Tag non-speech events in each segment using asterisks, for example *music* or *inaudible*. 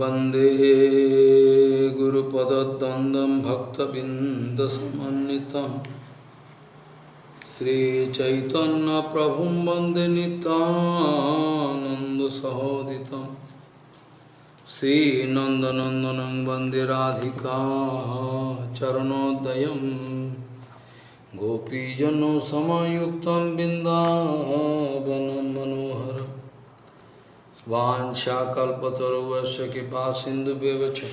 वंदे गुरुपदद्वन्द्वं भक्तबिन्दसमन्वितं। श्रीचैतन्यप्रभुं वंदे नितानन्दसहोदितं श्रीनन्दनन्दनं वंदे Radhika चरणोदयं। गोपीजनसमयुक्तं बिन्दावनं Vanchakalpatarovasya kipa sindhubevacha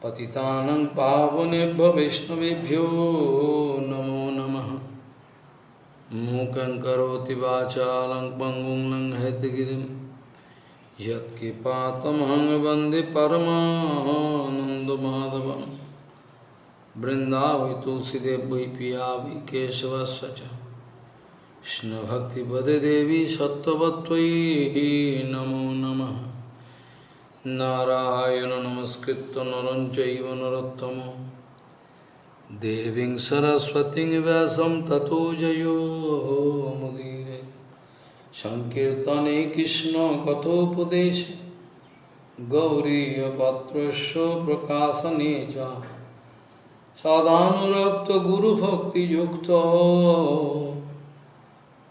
Patitanam pavanebha vishnavibhyo namo namaha Mukam karoti vachalam pangum lang haitagirim Yat kipatam hangavandi paramananda madhavam Brindavi tulsidev vai piyavi kesavasvacha কৃষ্ণভক্তিপদে দেবী সত্যবত্তয়ী নমো নম। নারায়ণ নমস্কৃত নরঞ্চৈব নরোত্তম। দেবী সরস্বতী ব্যাসম ততো জয়োমুদীরে সংকীর্তনে কৃষ্ণ কথোপদেশ। গৌরীপত্রস্য প্রকাশনে চ। সদানুরক্ত গুরুভক্তিযুক্ত।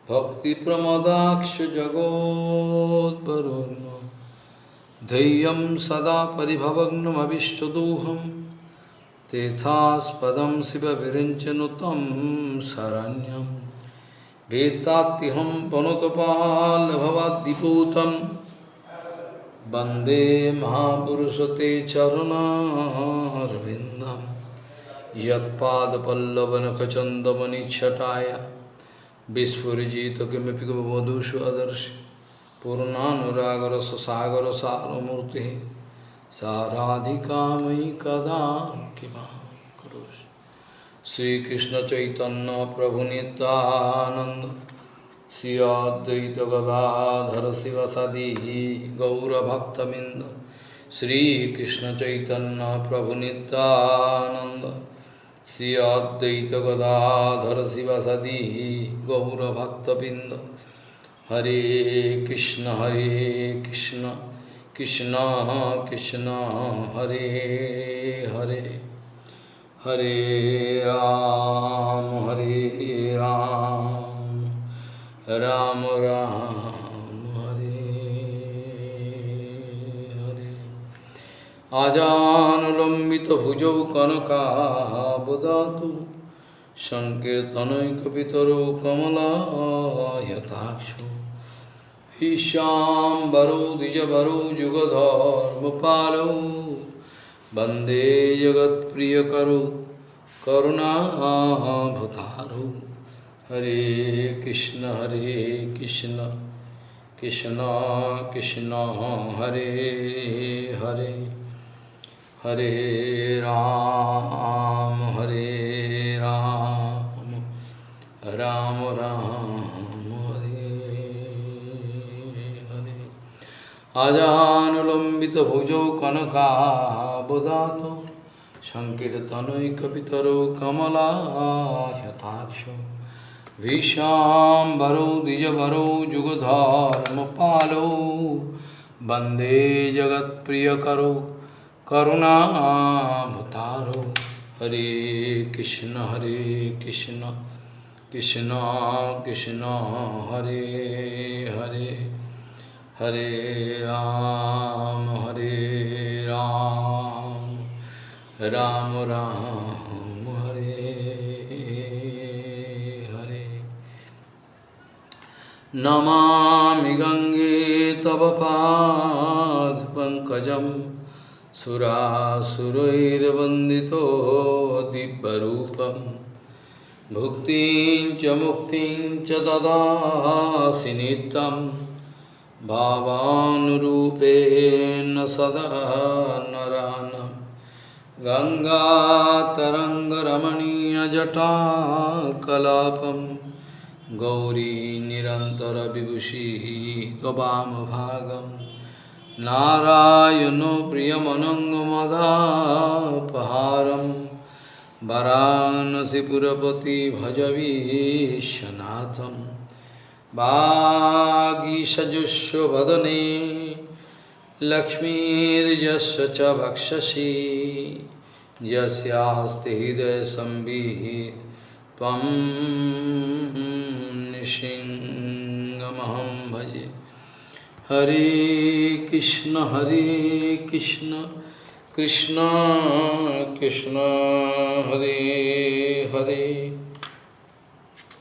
भक्तिप्रमदाक्षजगोद्वरुन् धैर्यं सदा परिभवग्नमविष्टदोहं तेथास्पदं शिवविरिञ्चनुतं शरण्यं वेत्तात्तिहं पनुतपाल्भवाद्दिपूतं वन्दे महापुरुषते चरुणारविन्दं यत्पादपल्लवनखचन्दमनिच्छटाय विस्फुजित किमपि वधूषु आदर्श पूर्णानुरागर सागर सारमूर्ति साराधिका मयि कदा किमा करोषि श्रीकृष्ण चैतन्य प्रभु नित्यानंद श्री गदाधर शिव सदी गौरभक्तबिंद श्रीकृष्ण चैतन्य प्रभु नित्यानंद श्री अद्वैत गदाधर शिव सदी गौरभक्तबिंद हरे कृष्ण हरे कृष्ण कृष्ण कृष्ण, हरे हरे। हरे राम हरे राम। राम राम। हरे আজানুলম্বিত ভুজৌ কনকাবদাত সংকীর্তনৈকিতর কমলায়তাক্ষ ঈশাম্বরো দ্বিজবরো যুগধর্মপালৌ বন্দে জগৎপ্রিয়করো করুণাভতারো হরে কৃষ্ণ হরে কৃষ্ণ কৃষ্ণ কৃষ্ণ হরে হরে हरे राम हरे राम राम राम हरे हरे। आजानुलम्बितभुजौ कनकाबुदातो सङ्कीर्तनैकपितरौ कमलायताक्षो विशाम्बरौ द्विजवरौ जुगधर्मपालौ वन्दे जगत्प्रियकरौ करुणाभतारो हरे कृष्ण हरे कृष्ण कृष्ण कृष्ण, हरे हरे हरे राम हरे राम राम राम, हरे हरे। नमामि गङ्गे तव पादपङ्कजम् सुरासुरैर्वन्दितो दिव्यरूपं भुक्तिं च मुक्तिं च ददासि नित्यं भावानुरूपेण सदा नरानं गङ्गातरङ्गरमणीयजटाकलापं गौरी निरन्तरविभूषिः त्ववामभागम् नारायणो प्रियमनङ्गमदापहारं वरानसिपुरपति भजवीशनाथं वागीषजुष्वदने लक्ष्मीर्यस्य च वक्षसि। यस्यास्ति हृदयसंविः त्वं नृसिंहमहं भजे। हरे कृष्ण हरे कृष्ण कृष्ण कृष्ण हरे हरे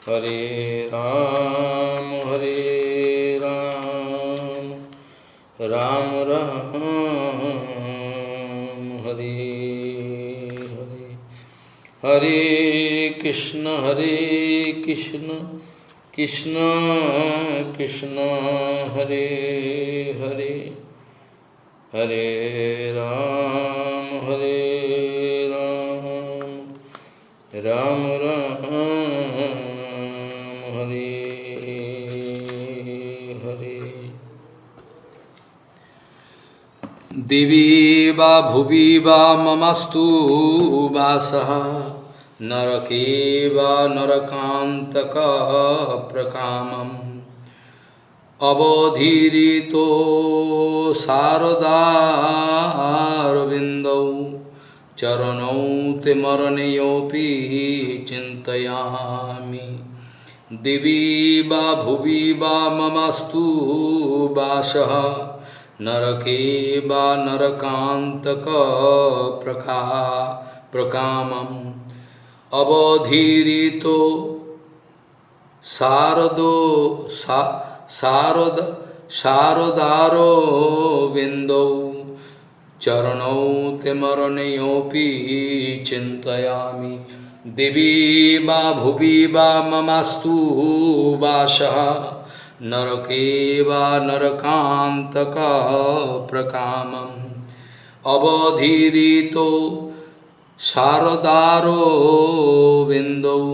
हरे राम हरे राम राम राम हरे हरे हरे कृष्ण हरे कृष्ण कृष्ण कृष्ण, हरे हरे। हरे राम हरे राम। राम राम, हरे हरे। दिवि वा भुवि वा ममस्तु नरके वा नरकान्तकप्रकामम्। अवधीरितो शारदारविन्दौ चरणौ ते मरणयोऽपि चिन्तयामि। दिवि वा भुवि वा ममस्तु वासः नरके वा नरकान्तकप्रका प्रकामम्। अवधीरितो शारदो सा, शारद, शारदारो विन्दौ चरणौ ते मरणयोऽपि चिन्तयामि। दिवि वा भुवि वा ममास्तु वासः नरके वा नरकान्तकप्रकामम्। अवधीरितो শারদারো বিন্দৌ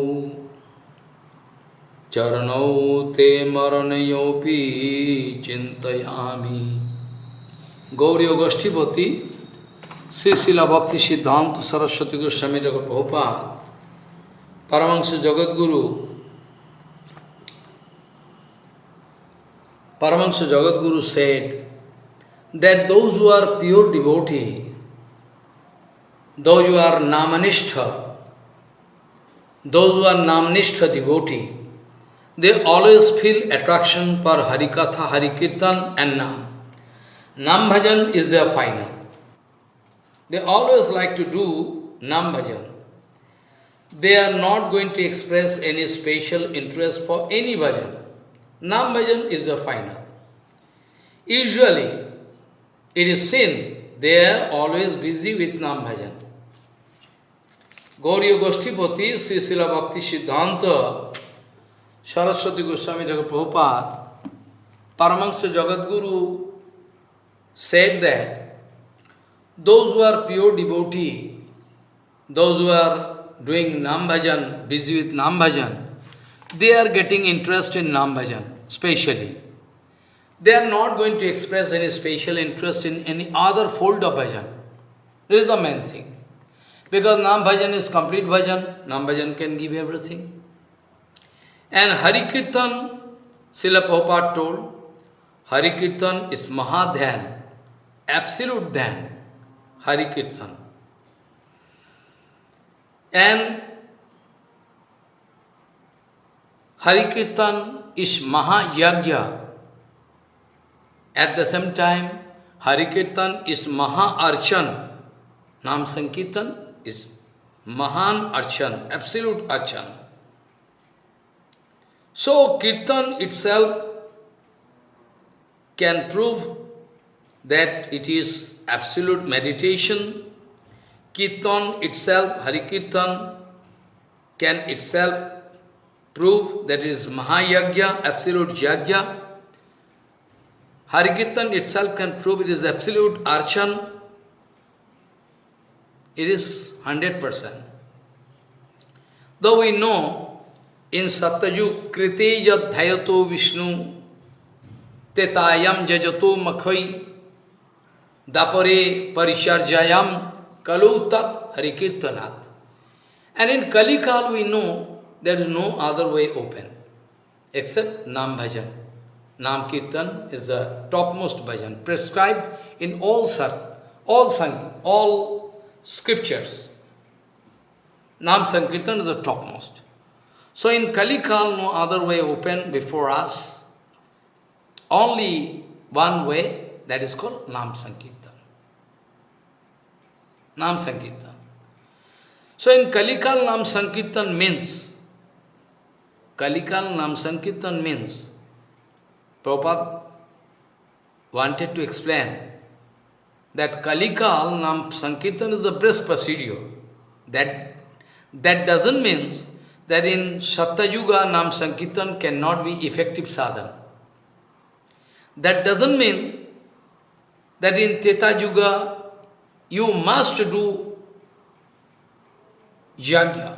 চরণৌ তে মরণয়োপি চিন্তয়ামি গৌরীয় গোষ্ঠীপতি শ্রী শিলা ভক্তি সিদ্ধান্ত সরস্বতী গোস্বামী জগৎ প্রভুপাত পরমাংশ জগৎগুরু Paramahansa Jagadguru said that those who are pure devotee, those who are Namanishtha, those who are Namanistha devotee, they always feel attraction for Harikatha, Harikirtan and Nam. Nam bhajan is their final. They always like to do Nam bhajan. They are not going to express any special interest for any bhajan. Nam bhajan is the final. Usually, it is seen they are always busy with Nam bhajan. Gauriya Goshtipati, Sri Srila Bhakti Siddhanta, Saraswati Goswami Thakur Prabhupada, Paramahansa Jagadguru said that those who are pure devotee, those who are doing Nam Bhajan, busy with Nam Bhajan, they are getting interest in Nam Bhajan, specially. They are not going to express any special interest in any other fold of Bhajan. This is the main thing. Because Nam Bhajan is complete Bhajan, Nam Bhajan can give everything. And Hari Kirtan, Srila Prabhupada told, Hari Kirtan is Mahadhyan, absolute Dhyan, Hari Kirtan. And Hari Kirtan is Mahayagya. At the same time, Hari Kirtan is Maha Archan. Nam Sankirtan is Mahan Archan, absolute Archan. So, Kirtan itself can prove that it is absolute meditation. Kirtan itself, Hari Kirtan, can itself prove that it is Mahayagya, absolute Yagya. Hari Kirtan itself can prove it is absolute Archan. It is 100%. Though we know in Satyajug Krite Yadhayato Vishnu Tetayam Jajato Makhai Dapare Parisharjayam Kalu Tat Harikirtanat. And in Kalikal we know there is no other way open except Nam Bhajan. Nam Kirtan is the topmost bhajan, prescribed in all sart, all sang, all scriptures. Nam Sankirtan is the topmost. So in Kalikal, no other way open before us. Only one way, that is called Nam Sankirtan. Nam Sankirtan. So in Kalikal, Nam Sankirtan means, Kalikal Nam Sankirtan means, Prabhupada wanted to explain that Kalikal Nam Sankirtan is the best procedure. That, that doesn't mean that in Satyayuga Nam Sankirtan cannot be effective sadhana. That doesn't mean that in Teta Yuga you must do yajna.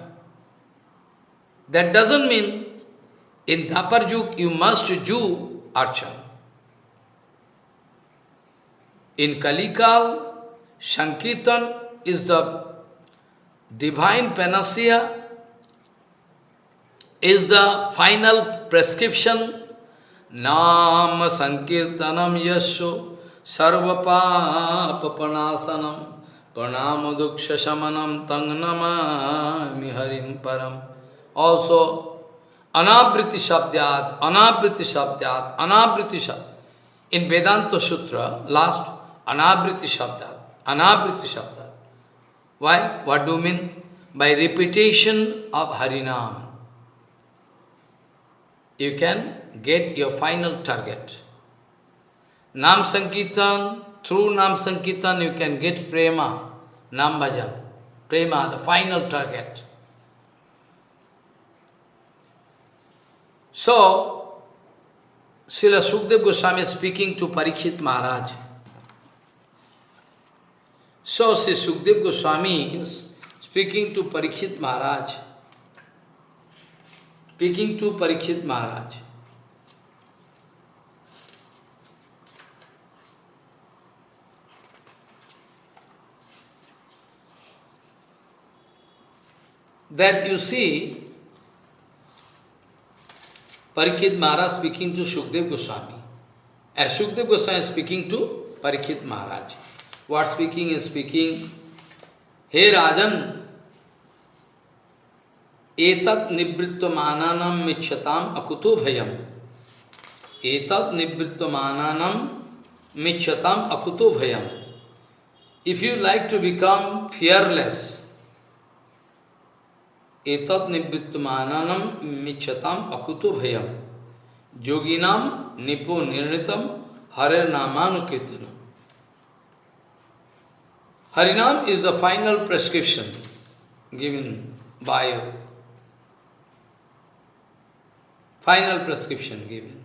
That doesn't mean in Dapar Yug you must do archana. In Kalikal, Sankirtan is the divine panacea, is the final prescription Nam Sankirtanam Yasho Sarvapapapanasanam Pranamaduksha Shamanam Tangnama Miharim Param. Also, Anabriti Shabdyat, Anabriti Shabdyat, Anabriti Shabdyat. In Vedanta Sutra, last, Anabriti Shabdyat, Anabriti Shabdyat. Why? What do you mean? By repetition of Harinam. You can get your final target. Nam Sankirtan, through Nam Sankirtan you can get Prema, Nam Bhajan. Prema, the final target. So, Srila Sukdev Goswami is speaking to Parikshit Maharaj. So, Sri Sukdev Goswami is speaking to Parikshit Maharaj. Speaking to Parikshit Maharaj. That you see, Parikshit Maharaj speaking to Shukdev Goswami. As Shukdev Goswami is speaking to Parikshit Maharaj. What speaking is speaking, Hey Rajan, एतत् निवृत्तमानानाम मिच्छताम अकुतो भयम एतत् निवृत्तमानानाम मिच्छताम अकुतो भयम If you like to become fearless, etat nivrittamananam michatam akuto bhayam yoginam nipo nirnitam hare namanukirtanam. Harinam is the final prescription given by final prescription given.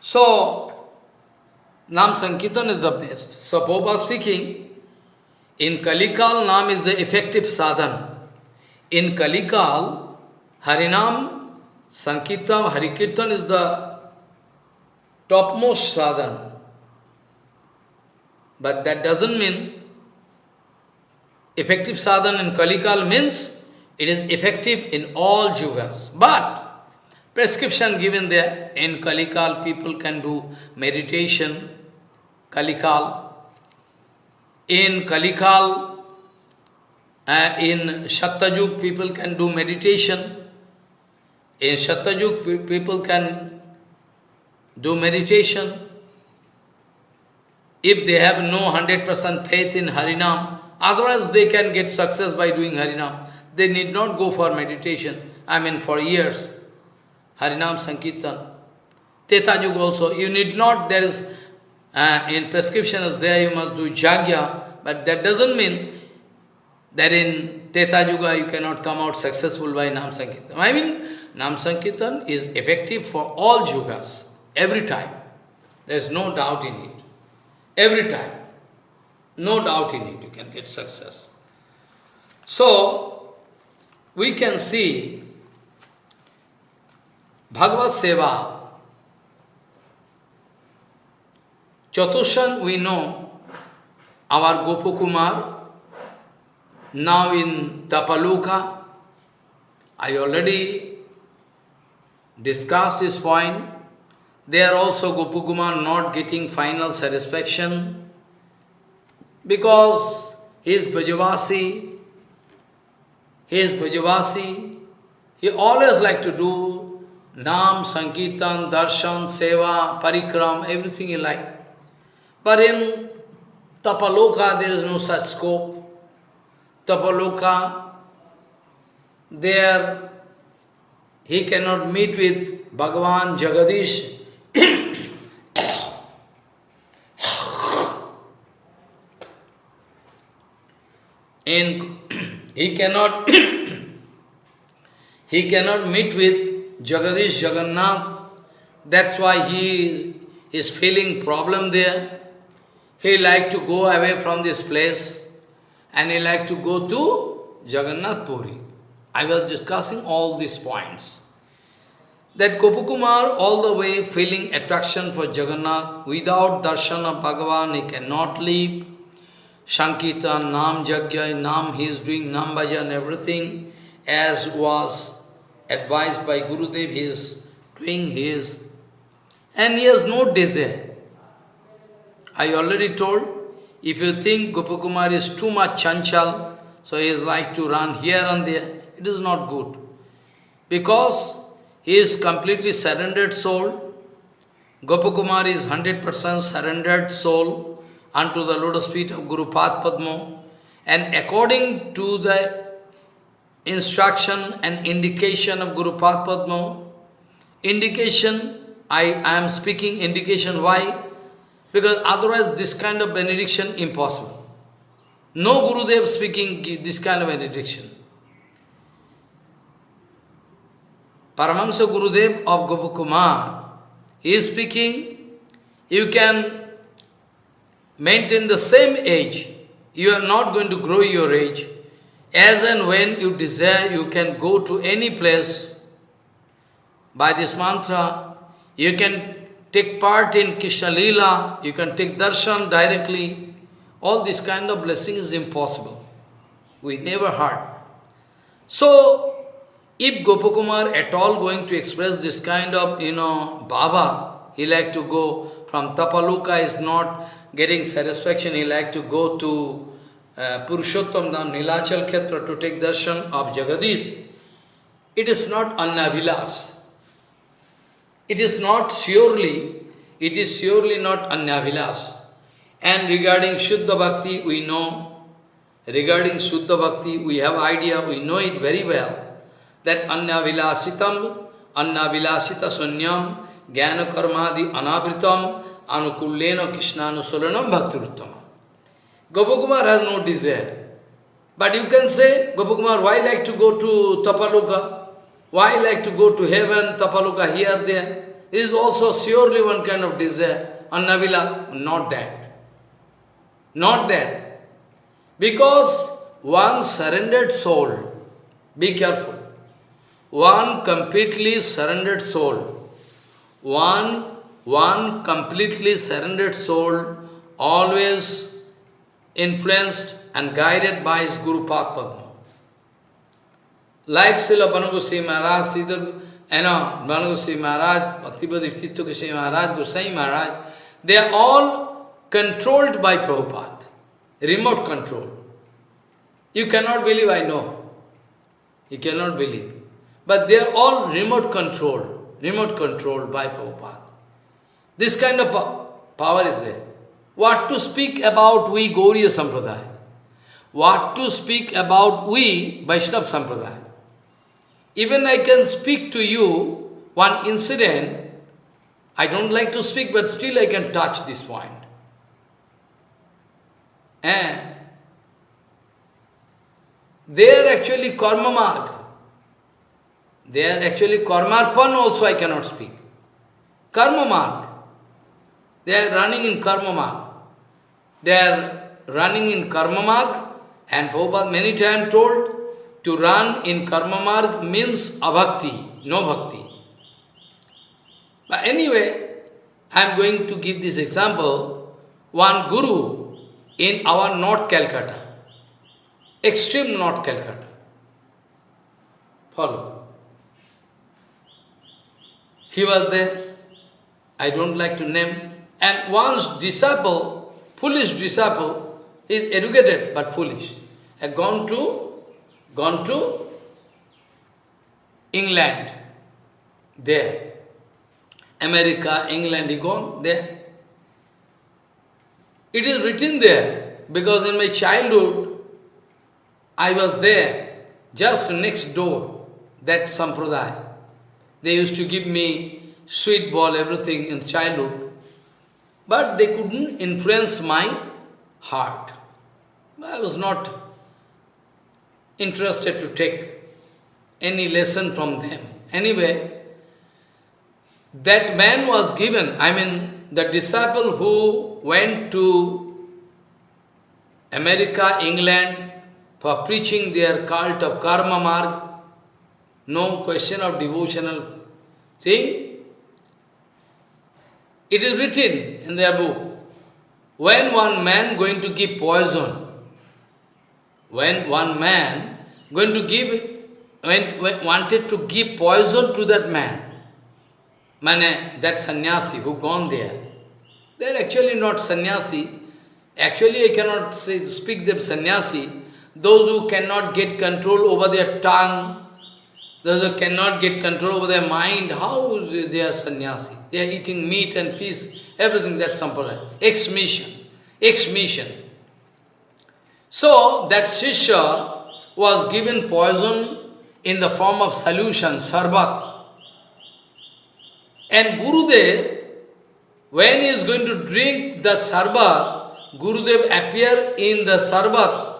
So, Nam Sankirtan is the best. So, Prabhupada speaking, in Kalikal, Nam is the effective sadhan. In Kalikal, Harinam, Sankirtan, Harikirtan is the topmost sadhan. But that doesn't mean effective sadhana in Kalikal means it is effective in all yugas. But prescription given there, in Kalikal people can do meditation, Kalikal. In Kalikal, uh, in Shattajuk people can do meditation. In Shattajuk people can do meditation. If they have no 100% faith in Harinam, otherwise they can get success by doing Harinam. They need not go for meditation, I mean for years. Harinam Sankirtan. Tetajuk also, you need not, there is, uh, in prescription is there, you must do jagya, but that doesn't mean that in Teta Yuga you cannot come out successful by Nam Sankirtan. I mean, Nam Sankirtan is effective for all yugas, every time. There is no doubt in it. Every time. No doubt in it, you can get success. So, we can see Bhagavad Seva. Chatushan, we know our Gopakumar, now in Tapaloka, I already discussed this point they are also Gopakumar not getting final satisfaction because he is Brajavasi, he is Brajavasi, he always like to do Nam, Sankirtan, Darshan, Seva, Parikram, everything he like. But in Tapaloka there is no such scope. Tapaloka, there he cannot meet with Bhagavan Jagadish. In he cannot he cannot meet with Jagadish Jagannath. That's why he is feeling problem there. He like to go away from this place and he like to go to Jagannath Puri. I was discussing all these points. That Gopakumar all the way feeling attraction for Jagannath, without darshan of Bhagavan he cannot live. Sankirtan, Nam Jagya, Nam he is doing Nam Bhajan, everything as was advised by Gurudev, he is doing his. And he has no desire. I already told, if you think Gopakumar is too much chanchal, so he is like to run here and there, it is not good. Because he is completely surrendered soul. Gopakumar is 100% surrendered soul unto the lotus feet of Guru Padma. And according to the instruction and indication of Guru Padma, indication, I, I am speaking indication, why? Because otherwise this kind of benediction impossible. No Guru Gurudev speaking this kind of benediction. Paramahansa Gurudev of Gopakumar, he is speaking, you can maintain the same age, you are not going to grow your age. As and when you desire, you can go to any place. By this mantra, you can take part in Krishna Lila, you can take darshan directly. All this kind of blessing is impossible. We never heard. So, if Gopakumar at all going to express this kind of, you know, Baba, he like to go from Tapaloka is not getting satisfaction, he like to go to uh, Purushottam Dham, Nilachal Khetra to take darshan of Jagadish. It is not Annavilas. It is not surely, it is surely not Annavilas. And regarding Shuddha Bhakti, we know, regarding Shuddha Bhakti, we have idea, we know it very well that anya vilasitam, anya vilasita sunyam, jnana karmadi anabritam, anukullena krishnanusolaram bhaktiruttama. Gopakumar has no desire. But you can say, Gopakumar, why like to go to Tapaloka? Why like to go to heaven, Tapaloka, here, there? It is also surely one kind of desire. Annavilas, not that. Not that. Because one surrendered soul, be careful one completely surrendered soul, one, one completely surrendered soul, always influenced and guided by his Guru Padma. Like Srila Banagusi Maharaj, Siddha, you know, Banagusi Maharaj, Bhaktipada Tittu Goswami Maharaj, Gosai Maharaj, they are all controlled by Prabhupada, remote control. You cannot believe, I know. You cannot believe. But they are all remote controlled, remote controlled by Prabhupada. This kind of power is there. What to speak about we Gauriya Sampradaya? What to speak about we Vaishnava Sampradaya? Even I can speak to you one incident, I don't like to speak, but still I can touch this point. Eh? And they are actually karma marg. They are actually karmarpan also I cannot speak. Karma marg. They are running in karma marg. They are running in karma marg and Prabhupada many times told to run in karma marg means abhakti, no bhakti. But anyway, I am going to give this example. One guru in our North Calcutta, extreme North Calcutta. Follow. He was there. I don't like to name. And one's disciple, foolish disciple, is educated but foolish, had gone to, gone to England, there. America, England, he gone there. It is written there, because in my childhood, I was there, just next door, that sampradaya. They used to give me sweet ball, everything in childhood, but they couldn't influence my heart. I was not interested to take any lesson from them. Anyway, that man was given, I mean, the disciple who went to America, England, for preaching their cult of karma marg, no question of devotional thing. It is written in their book, when one man going to give poison, when one man going to give, when, when wanted to give poison to that man, Mane, that sannyasi who gone there, they are actually not sannyasi. Actually, I cannot say, speak them sannyasi. Those who cannot get control over their tongue, those who cannot get control over their mind, how is they are sannyasi? They are eating meat and fish, everything that's sampradaya. Ex-mission. Ex-mission. So, that Shishya was given poison in the form of solution, sarbat. And Gurudev, when he is going to drink the sarbat, Gurudev appear in the sarbat.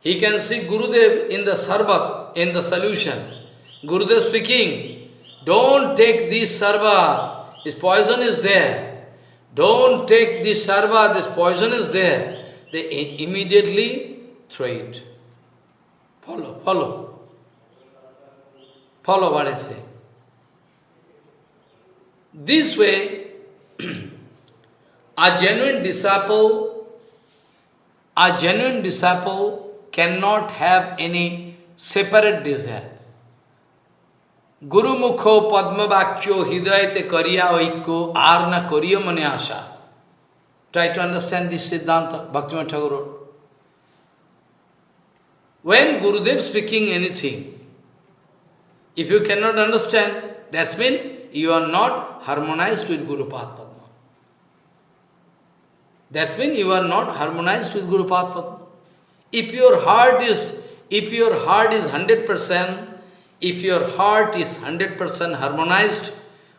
He can see Gurudev in the sarbat, in the solution. Gurudev speaking, don't take this sarva, this poison is there. Don't take this sarva, this poison is there. They immediately throw it. Follow, follow. Follow what I say. This way, *clears throat* a genuine disciple, a genuine disciple cannot have any separate desire. गुरु मुखो पद्म वाक्यो हृदय ते करिया ओको are न करियो मने आशा। Try to understand this siddhanta bhakti Thakur when Gurudev speaking anything if you can not understand that's mean you are not harmonize with gurupada padma that's mean you are not harmonize with gurupada padma if your heart is if your heart is hundred percent if your heart is 100% harmonized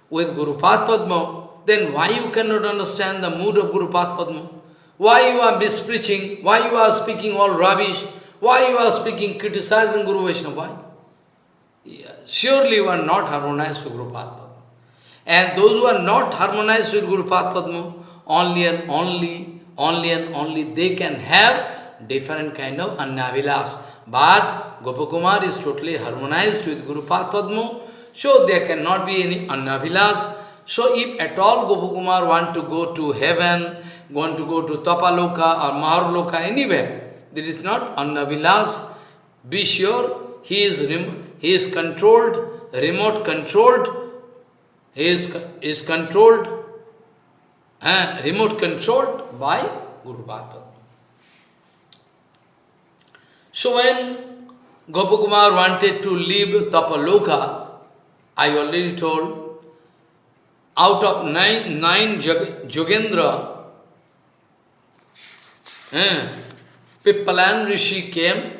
with Guru Padma, then why you cannot understand the mood of Guru Padma? Why you are mispreaching? Why you are speaking all rubbish? Why you are speaking, criticizing Guru Vaishnava? Why? Yeah, surely you are not harmonized with Guru Padma. And those who are not harmonized with Guru Padma, only and only, only and only they can have different kind of annavilas. But Gopakumar is totally harmonized with Guru Padma, so there cannot be any annavilas. So if at all Gopakumar want to go to heaven, want to go to Tapaloka or Maharloka, anywhere, there is not annavilas. Be sure he is, he is controlled, remote controlled he is, is controlled, uh, remote controlled by Guru Bhagavad. So when Gopakumar wanted to leave Tapaloka, I already told, out of nine, nine Jogendra, uh, Pippalan Rishi came,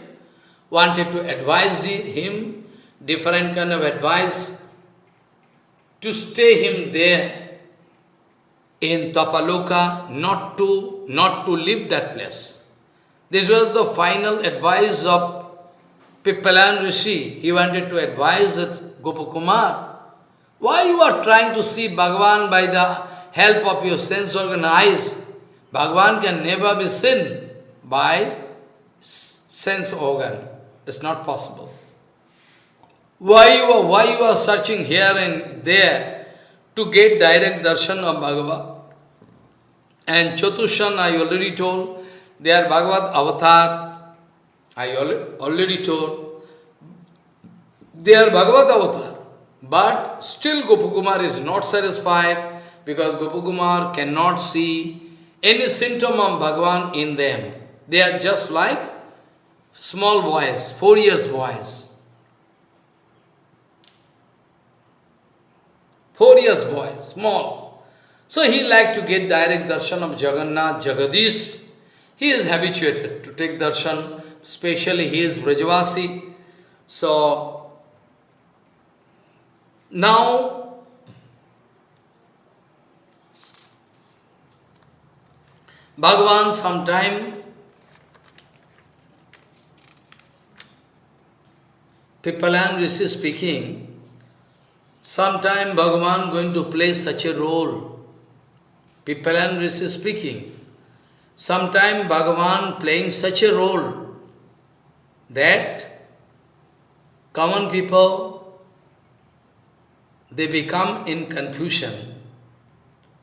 wanted to advise him, different kind of advice, to stay him there in Tapaloka, not to, not to leave that place. This was the final advice of Pippalan Rishi. He wanted to advise that Gopakumar, why you are trying to see Bhagavan by the help of your sense organ eyes? Bhagavan can never be seen by sense organ. It's not possible. Why you are, why you are searching here and there to get direct darshan of Bhagavad? And Chatushan, I already told, they are Bhagavad avatar. I already told. They are Bhagavad avatar. But still Gopakumar is not satisfied because Gopakumar cannot see any symptom of Bhagavan in them. They are just like small boys, four years boys. Four years boys, small. So he like to get direct darshan of Jagannath, Jagadish. He is habituated to take darshan, especially he is Brajavasi. So, now, Bhagavan sometime Pipalan Rishi speaking, sometime Bhagavan going to play such a role. Pipalan Rishi speaking, sometime Bhagavan playing such a role that common people, they become in confusion.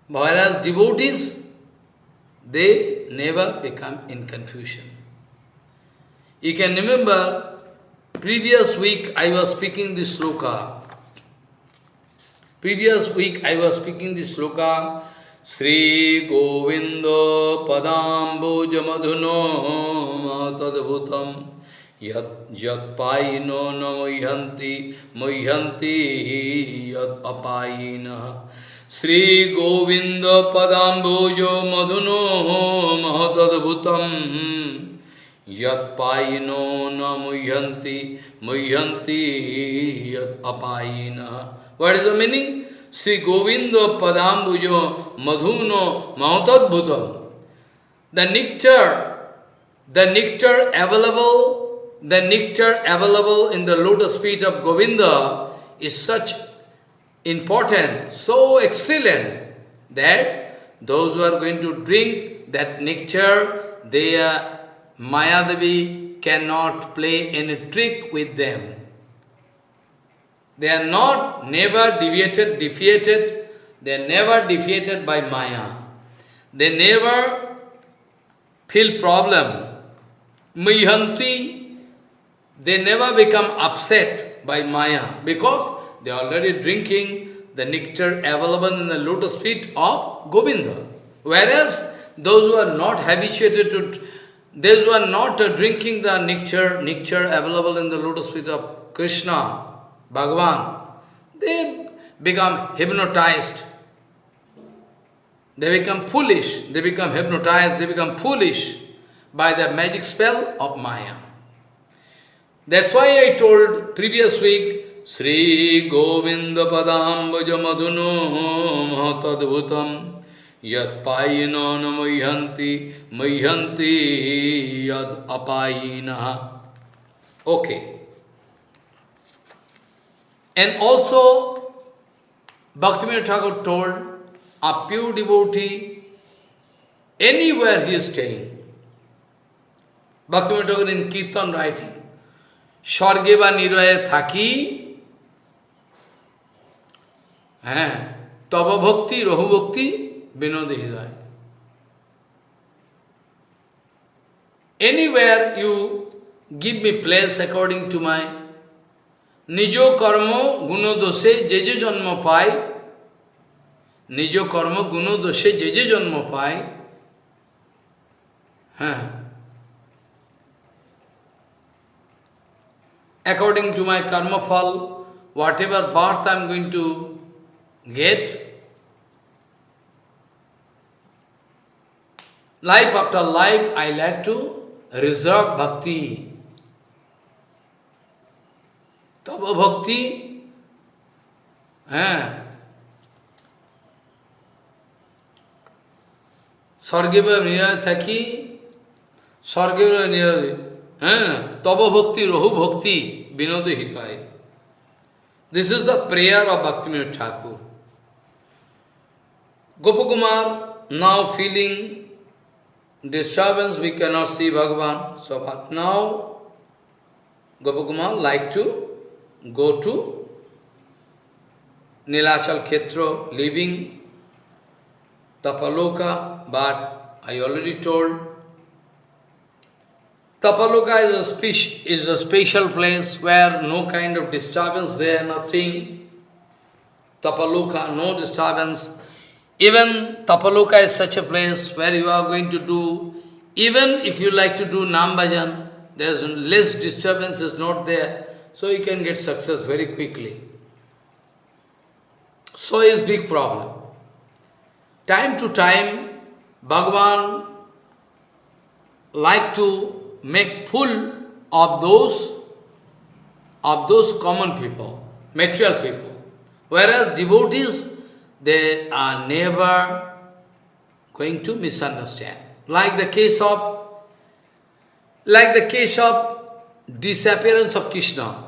Whereas devotees, they never become in confusion. You can remember, previous week I was speaking this sloka. Previous week I was speaking this sloka, Sri Govinda Padambuja Madhuno Tadabhutam यत्पायिनो न मुह्यन्ति मुह्यन्ति यत् अपायिनः श्रीगोविन्दपदाम्बोजो मधुनो महदद्भुतम् यत्पायिनो न मुह्यन्ति मुह्यन्ति यत् अपायिनः What is the meaning? Sri Govinda Padambujo Madhuno. The nectar, the nectar available the nectar available in the lotus feet of Govinda is such important, so excellent, that those who are going to drink that nectar, their Mayadevi cannot play any trick with them. They are not never deviated, defeated, they are never defeated by Maya. They never feel problem. Mihanti they never become upset by Maya because they are already drinking the nectar available in the lotus feet of Govinda. Whereas those who are not habituated to, those who are not drinking the nectar, nectar available in the lotus feet of Krishna, Bhagavan, they become hypnotized. They become foolish, they become hypnotized, they become foolish by the magic spell of Maya. That's why I told previous week, Sri Govinda Padambaja Madhuno Mahatadbhutam Yat Payino Namayhanti Mayhanti Yad Apayina. Okay. And also, Bhaktivinoda Thakur told a pure devotee, anywhere he is staying, Bhaktivinoda Thakur in Kirtan writing, স্বর্গে বা নিরয়ে থাকি হ্যাঁ তব ভক্তি রহুভক্তি বিনোদী হৃদয় anywhere you give me place according to my নিজ কর্ম গুণদোষে যে যে জন্ম পায় নিজ কর্ম গুণদোষে যে যে জন্ম পায় হ্যাঁ according to my karma fall, whatever birth I am going to get, life after life I like to reserve bhakti. Tava bhakti, eh, স্বর্গে থাকি স্বর্গে নিরায় হ্যাঁ তব ভক্তি রহু ভক্তি Binod হিতায় This is the prayer of Bhaktivinoda Thakur. Gopakumar now feeling disturbance, we cannot see Bhagavan. So but now Gopakumar like to go to Nilachal Khetra, living Tapaloka, but I already told Tapaloka is a, is a special place where no kind of disturbance there, nothing. Tapaloka, no disturbance. Even Tapaloka is such a place where you are going to do, even if you like to do Nam Bhajan, there is less disturbance is not there, so you can get success very quickly. So is big problem. Time to time, Bhagavan like to make full of those of those common people, material people. Whereas devotees, they are never going to misunderstand. Like the case of, like the case of disappearance of Krishna.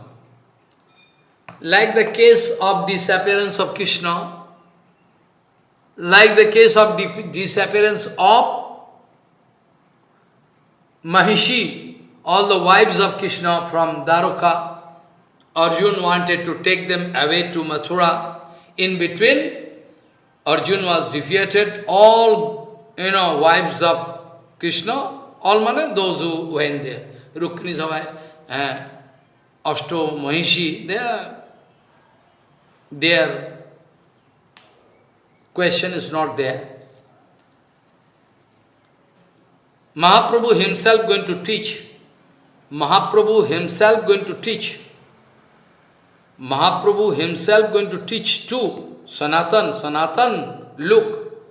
Like the case of disappearance of Krishna, like the case of disappearance of Mahishi, all the wives of Krishna from Dwaraka, Arjun wanted to take them away to Mathura. In between, Arjun was defeated. All, you know, wives of Krishna, all mane, those who went there. Rukmini Savai, uh, Ashto, Mahishi, they are, their question is not there. Mahaprabhu himself going to teach. Mahaprabhu himself going to teach. Mahaprabhu himself going to teach to Sanatan, Sanatan, look,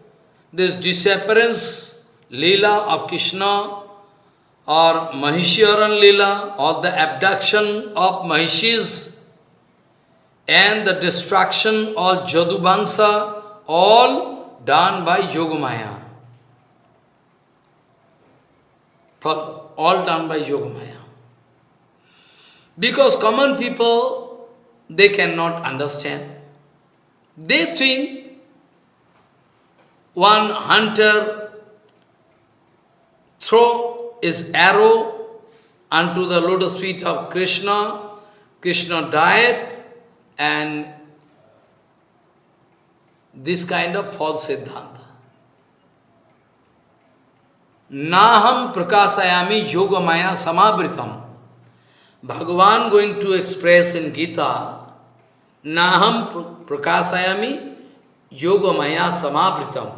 this disappearance Leela of Krishna or Mahisharan Leela or the abduction of Mahishis and the destruction of Jadubangsa, all done by Yogamaya. All done by Yogamaya. Because common people they cannot understand. They think one hunter throw his arrow unto the lotus feet of Krishna, Krishna died, and this kind of false siddhanta. Naham prakasayami yoga maya samabritam. Bhagavan going to express in Gita, Naham prakasayami yoga maya samabritam.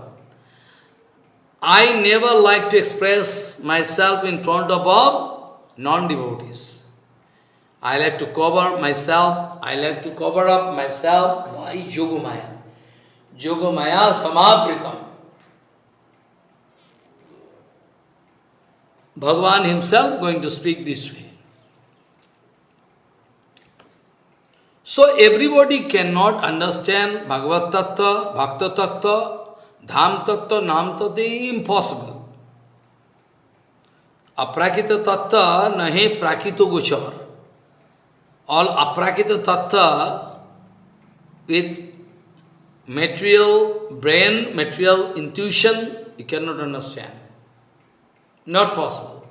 I never like to express myself in front of non-devotees. I like to cover myself, I like to cover up myself by Yogamaya. Yogamaya samabritam. Bhagavan himself going to speak this way. So everybody cannot understand Bhagavad Tattva, Bhakta Tattva, Dham Tattva, Nam Tattva, impossible. Aprakita Tattva nahe prakito gochar. All aprakita Tattva with material brain, material intuition, you cannot understand. Not possible.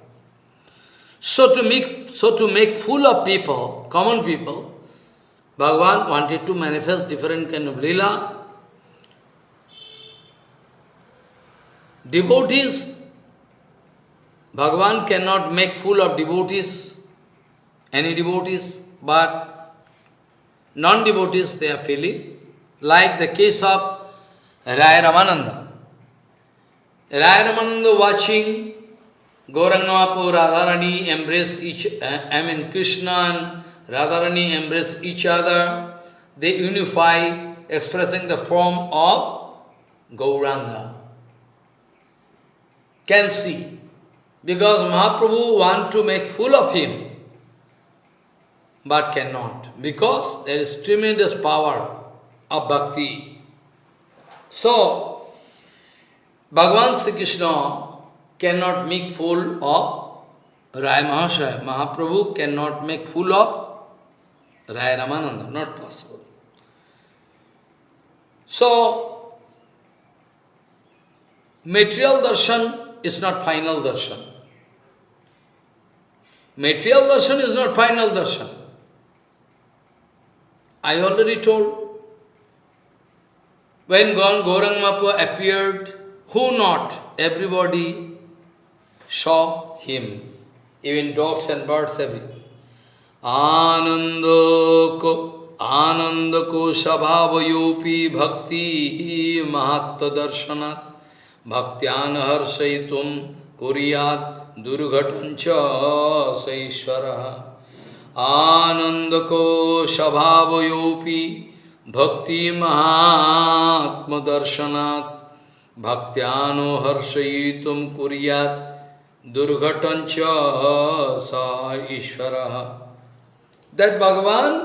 So to make so to make fool of people, common people, Bhagavan wanted to manifest different kind of lila. Devotees, Bhagavan cannot make fool of devotees, any devotees, but non-devotees they are feeling, like the case of Raya Ramananda. Raya Ramananda watching Gaurangapu Radharani embrace each, uh, I mean Krishna and Radharani embrace each other, they unify, expressing the form of Gauranga. Can see. Because Mahaprabhu want to make fool of him, but cannot. Because there is tremendous power of bhakti. So, Bhagavan Sri Krishna cannot make fool of Rai Mahashaya. Mahaprabhu cannot make fool of Raya Ramananda, not possible. So, material darshan is not final darshan. Material darshan is not final darshan. I already told. When Gaurang Mapa appeared, who not? Everybody saw him. Even dogs and birds, every. Anandoko ko, Ananda Yopi bhakti mahatta darshanat bhaktyan harsaitum kuriyat Durugatancha Saishwaraha. आनंद को स्वभाव योपी भक्ति महात्म दर्शनात् भक्त्यानो हर्षयितुम कुरियात। दुर्घटन च Ishwar. That Bhagavan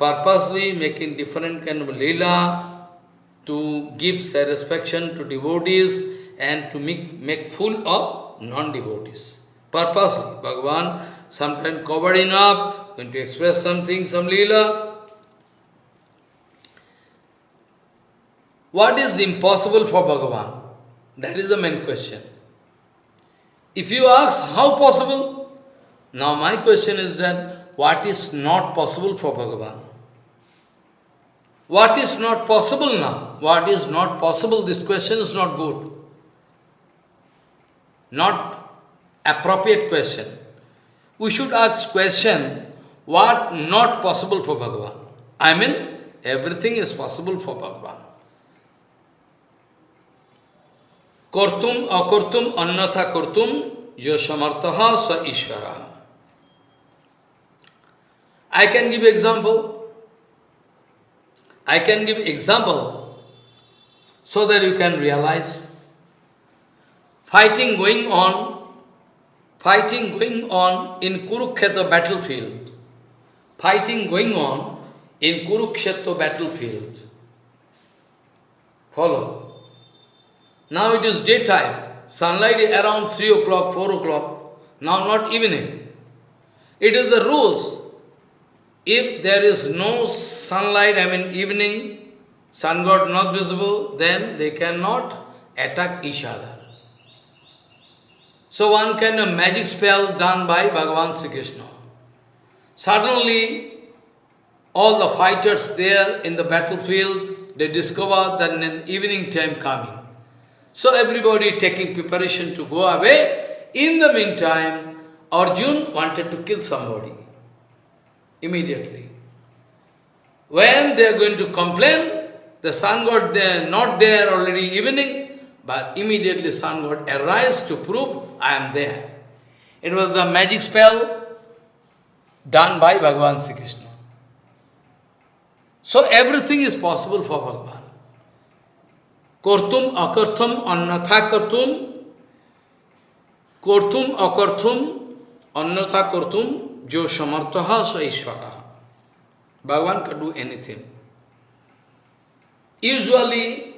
purposely make in different can leela to give satisfaction to devotees and to make make full of non devotees Purposely, Bhagavan sometimes covering up, going to express something, some lila. What is impossible for Bhagavan? That is the main question. If you ask, how possible? Now my question is that, what is not possible for Bhagavan? What is not possible now? What is not possible? This question is not good. Not appropriate question. We should ask question, what not possible for Bhagavan? I mean, everything is possible for Bhagavan. Kurtum akurtum annatha kurtum yo sa ishvara. I can give example. I can give example so that you can realize. Fighting going on, fighting going on in Kurukshetra battlefield. Fighting going on in Kurukshetra battlefield. Follow. Now it is daytime. Sunlight is around 3 o'clock, 4 o'clock. Now not evening. It is the rules. If there is no sunlight, I mean evening, sun god not visible, then they cannot attack each other. So one kind of magic spell done by Bhagavan Sri Krishna. Suddenly, all the fighters there in the battlefield, they discover that an evening time coming. So everybody taking preparation to go away. In the meantime, Arjun wanted to kill somebody. Immediately. When they are going to complain, the sun god there, not there already evening, but immediately sun god arise to prove I am there. It was the magic spell done by Bhagavan Sri Krishna. So everything is possible for Bhagavan. Kortum akarthum annatha kartum. Kortum akarthum annatha kartum jo samartaha sa ishvara. Bhagavan can do anything. Usually,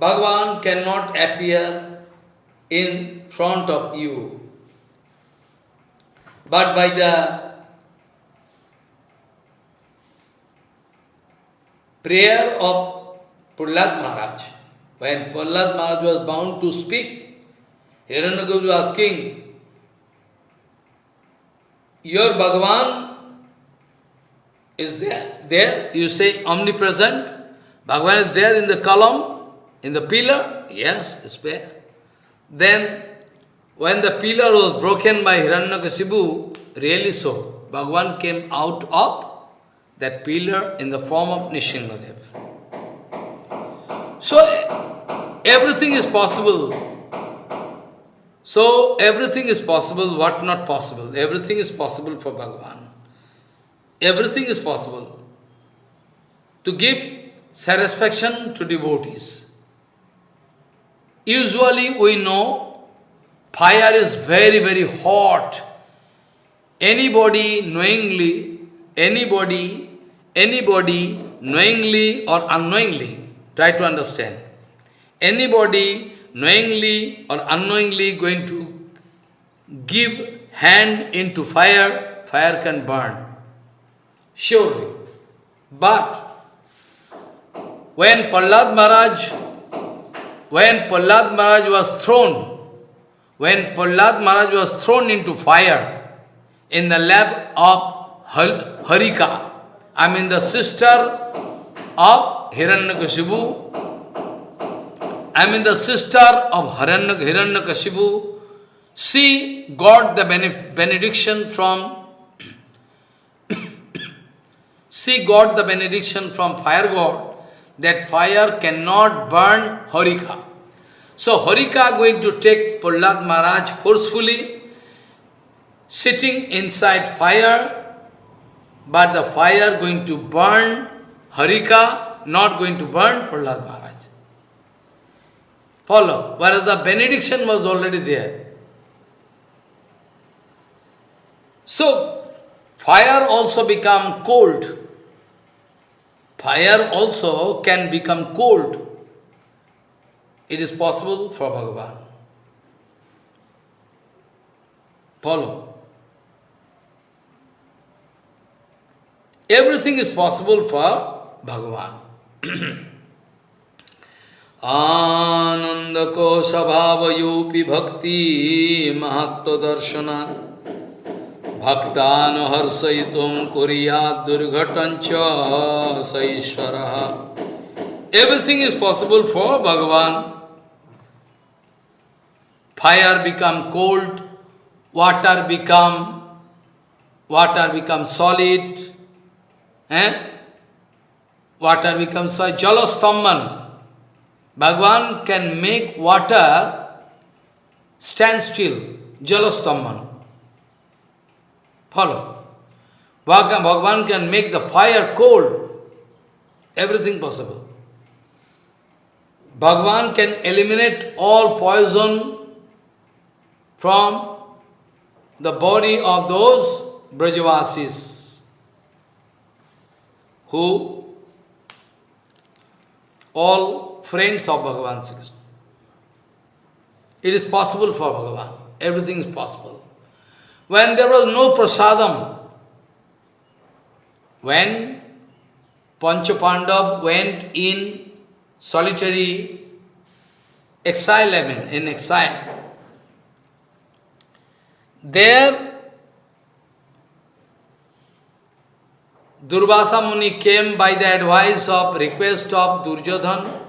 Bhagavan cannot appear in front of you. But by the prayer of Prahlad Maharaj, when Prahlad Maharaj was bound to speak, Hiranyakashipu was asking, Your Bhagavan is there. There, you say omnipresent. Bhagavan is there in the column, in the pillar. Yes, it's there. Then, when the pillar was broken by Hiranyakashipu, really so, Bhagavan came out of that pillar in the form of Nishingadev. So, everything is possible. So, everything is possible, what not possible? Everything is possible for Bhagavan. Everything is possible. To give satisfaction to devotees. Usually we know fire is very, very hot. Anybody knowingly, anybody, anybody knowingly or unknowingly, try to understand. Anybody knowingly or unknowingly going to give hand into fire, fire can burn. Surely. But when Prahlad Maharaj, when Prahlad Maharaj was thrown, when Prahlad Maharaj was thrown into fire in the lap of Harika, I mean the sister of Hiranyakashipu, I mean the sister of Hiranyakashipu, she got the benediction from *coughs* she got the benediction from fire god that fire cannot burn Harika. So Harika going to take Prahlad Maharaj forcefully, sitting inside fire, but the fire going to burn Harika, not going to burn Prahlad Maharaj. Follow. Whereas the benediction was already there. So, fire also become cold. Fire also can become cold. It is possible for Bhagavan. Follow. Everything is possible for Bhagavan. *clears throat* आनंद को स्वभावयोपि भक्ति महत्व दर्शना भक्तान हर्षयितुम कुरिया दुर्घटन सईश्वर everything is possible fire become cold, water become, water become solid, eh? water becomes solid, jalastamman. Bhagavan can make water stand still, jalastamman. Follow. Bhagavan can make the fire cold, everything possible. Bhagavan can eliminate all poison from the body of those Brajavasis who all friends of Bhagavan Sri Krishna. It is possible for Bhagavan. Everything is possible. When there was no prasadam, when Panchapandav went in solitary exile, I mean, in exile, there Durvasa Muni came by the advice of request of Durjodhan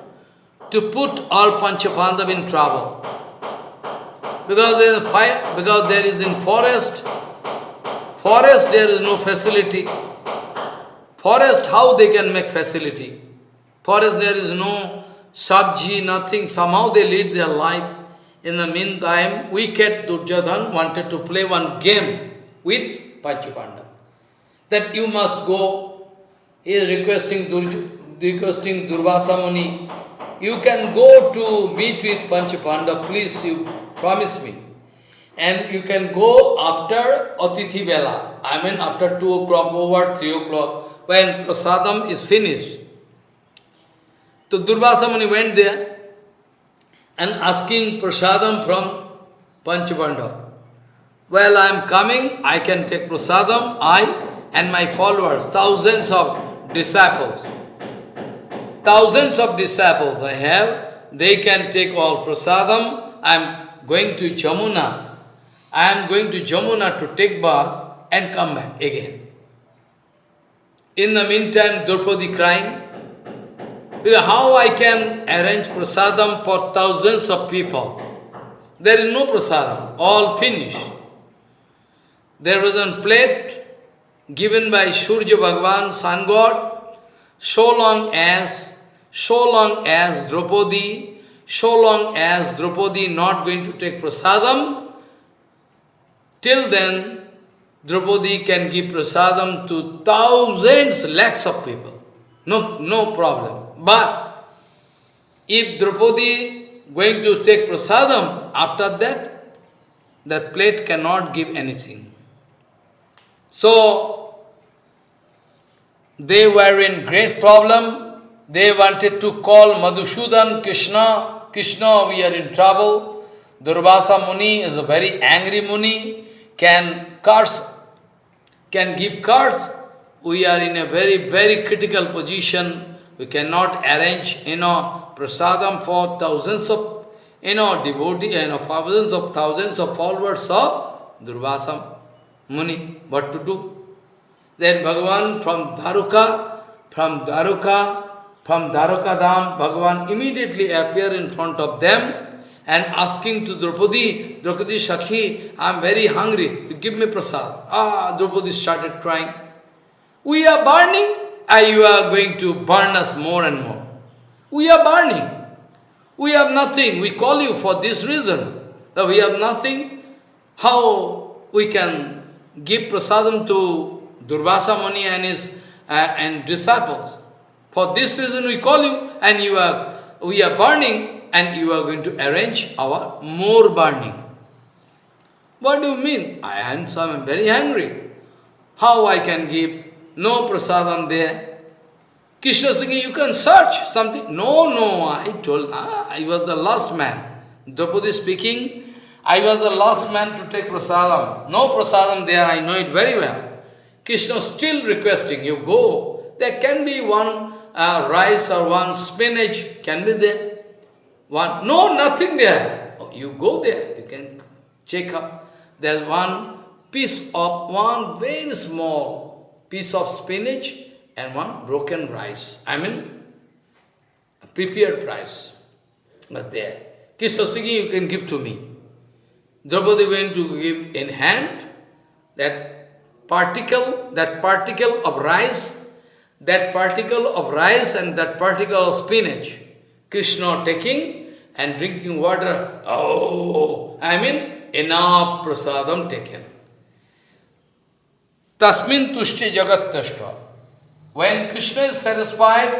to put all Panchapandav in trouble. Because there is fire, because there is in forest, forest there is no facility. Forest, how they can make facility? Forest there is no sabji, nothing, somehow they lead their life. In the meantime, wicked Durjadhan wanted to play one game with Panchapandav. That you must go, he is requesting, Durj requesting Durvasa Muni, you can go to meet with Panchapanda, please, you promise me. And you can go after Atithi Vela, I mean after 2 o'clock, over 3 o'clock, when prasadam is finished. So Durvasa Muni went there and asking prasadam from Panchapanda. Well, I am coming, I can take prasadam, I and my followers, thousands of disciples. Thousands of disciples I have, they can take all prasadam. I am going to Jamuna. I am going to Jamuna to take bath and come back again. In the meantime, Draupadi crying, how I can arrange prasadam for thousands of people? There is no prasadam, all finished. There was a plate given by Surya Bhagavan, sun god, so long as so long as Draupadi, so long as Draupadi not going to take prasadam, till then Draupadi can give prasadam to thousands, lakhs of people. No, no problem. But if Draupadi going to take prasadam, after that, that plate cannot give anything. So, they were in great problem, they wanted to call Madhusudan Krishna. Krishna, we are in trouble. Durvasa Muni is a very angry Muni, can curse, can give curse. We are in a very, very critical position. We cannot arrange, you know, prasadam for thousands of, you know, devotees, you know, thousands of thousands of followers of Durvasa Muni. What to do? Then Bhagavan from Dharuka, from Dharuka, from Dwarakadam, Bhagavan immediately appear in front of them and asking to Draupadi, Draupadi Shakhi, I am very hungry, give me prasad. Ah, Draupadi started crying. We are burning, and you are going to burn us more and more. We are burning. We have nothing. We call you for this reason. That we have nothing. How we can give prasadam to Durvasa Muni and his uh, and disciples? For this reason we call you, and you are we are burning, and you are going to arrange our more burning. What do you mean? I am so I am very angry. How I can give no prasadam there? Krishna is thinking, you can search something. No, no, I told, ah, I was the last man. Draupadi speaking, I was the last man to take prasadam. No prasadam there, I know it very well. Krishna still requesting, you go. There can be one uh, rice or one spinach, can be there. One, no, nothing there. Oh, you go there, you can check up. There's one piece of, one very small piece of spinach and one broken rice. I mean, prepared rice. But there. Krishna speaking, you can give to me. Draupadi went to give in hand that particle, that particle of rice, that particle of rice and that particle of spinach. Krishna taking and drinking water. Oh, I mean, enough prasadam taken. तस्मिन तुष्ट जगत तुष्ट when Krishna is satisfied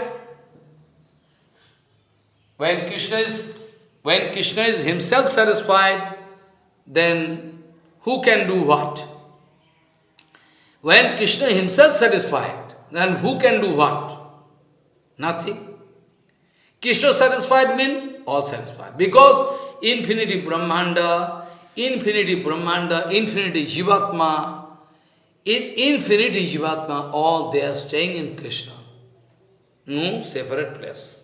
when Krishna is when Krishna is himself satisfied then who can do what when Krishna himself satisfied then who can do what nothing Krishna satisfied mean all satisfied because infinity brahmanda infinity brahmanda infinity jivatma in infinity Jivatma, all they are staying in Krishna. No separate place.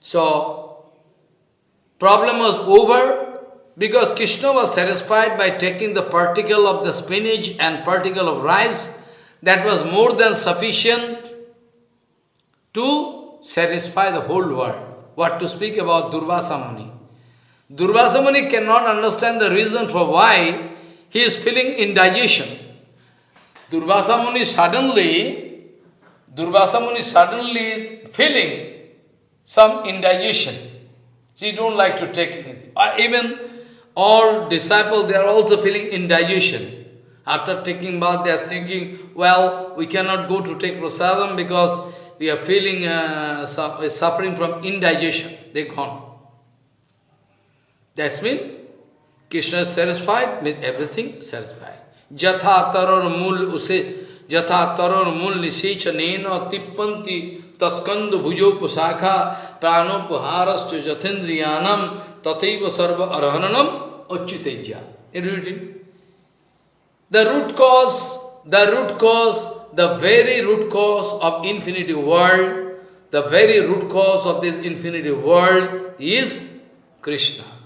So, problem was over because Krishna was satisfied by taking the particle of the spinach and particle of rice that was more than sufficient to satisfy the whole world. What to speak about Durvasa Muni? Durvasa Muni cannot understand the reason for why he is feeling indigestion. Durvasa Muni suddenly, Durvasa Muni suddenly feeling some indigestion. She don't like to take anything. Uh, even all disciples, they are also feeling indigestion. After taking bath, they are thinking, well, we cannot go to take prasadam because we are feeling, uh, suffering from indigestion. They gone. That's mean Krishna is satisfied with everything, satisfied. Jatha tarar mul use, jatha tarar mul nisecha nena tippanti tatskandu bhujo pusakha pranopuharascha jathendriyanam tataiva sarva arhananam achyuteja. In The root cause, the root cause, the very root cause of infinity world, the very root cause of this infinity world is Krishna.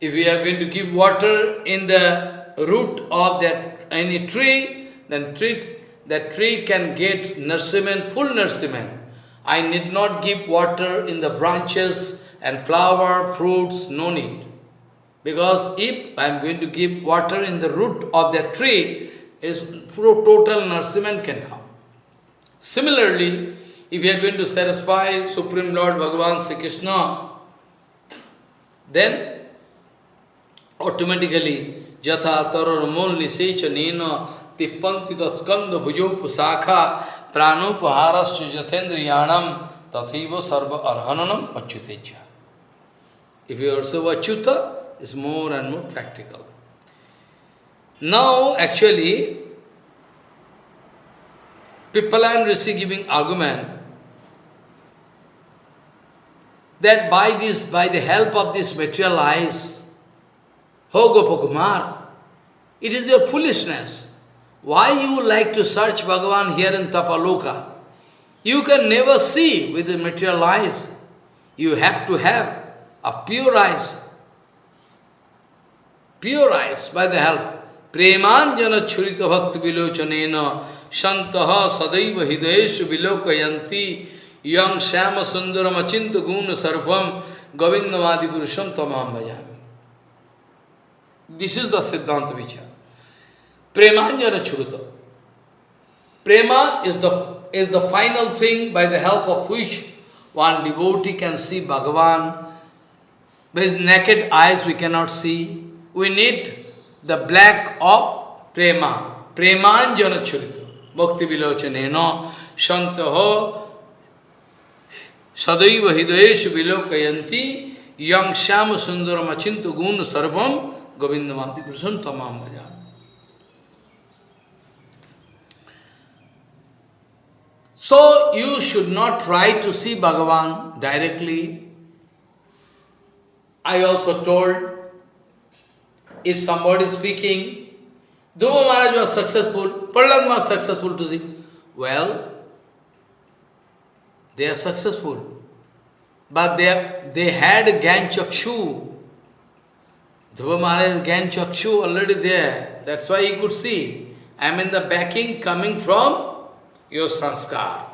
If we are going to give water in the root of that any tree, then tree, that tree can get nourishment, full nourishment. I need not give water in the branches and flower, fruits, no need. Because if I am going to give water in the root of that tree, is total nourishment can come. Similarly, if you are going to satisfy Supreme Lord Bhagavan Sri Krishna, then automatically यथा तरुण मूल निशेच नीन तिप्पन्ति तत्कंद भुजोपाखा प्राणोपहारस् यथेन्द्रियाणम तथा सर्व अर्हननम अच्युते if you so Achyuta is more and more practical now actually people I am rishi giving argument that by this by the help of this materialize Ho Gopakumar, it is your foolishness. Why you like to search Bhagavan here in Tapaloka? You can never see with the material eyes. You have to have a pure eyes. Pure eyes by the help. Premanjana churita bhakti vilochanena shantaha sadaiva hideshu vilokayanti yang shama sundaram achinta guna sarvam govindavadi purusham tamam bhajami. This is the Siddhanta Vichar. Premanjana Churuta. Prema is the, is the final thing by the help of which one devotee can see Bhagavan. With naked eyes we cannot see. We need the black of Prema. Premanjana Churita. Bhakti Vilochanena Shantaho Sadaiva Hidayeshu Vilokayanti Yang Sundaram Achinta Gun Sarvam Tamam Bhajan. So you should not try to see Bhagavan directly. I also told, if somebody is speaking, Dhruva Maharaj was successful, Prahlad was successful to see. Well, they are successful. But they, they had Gyan Chakshu. Dhruva Maharaj Gyan Chakshu already there. That's why he could see. I am in the backing coming from your sanskar.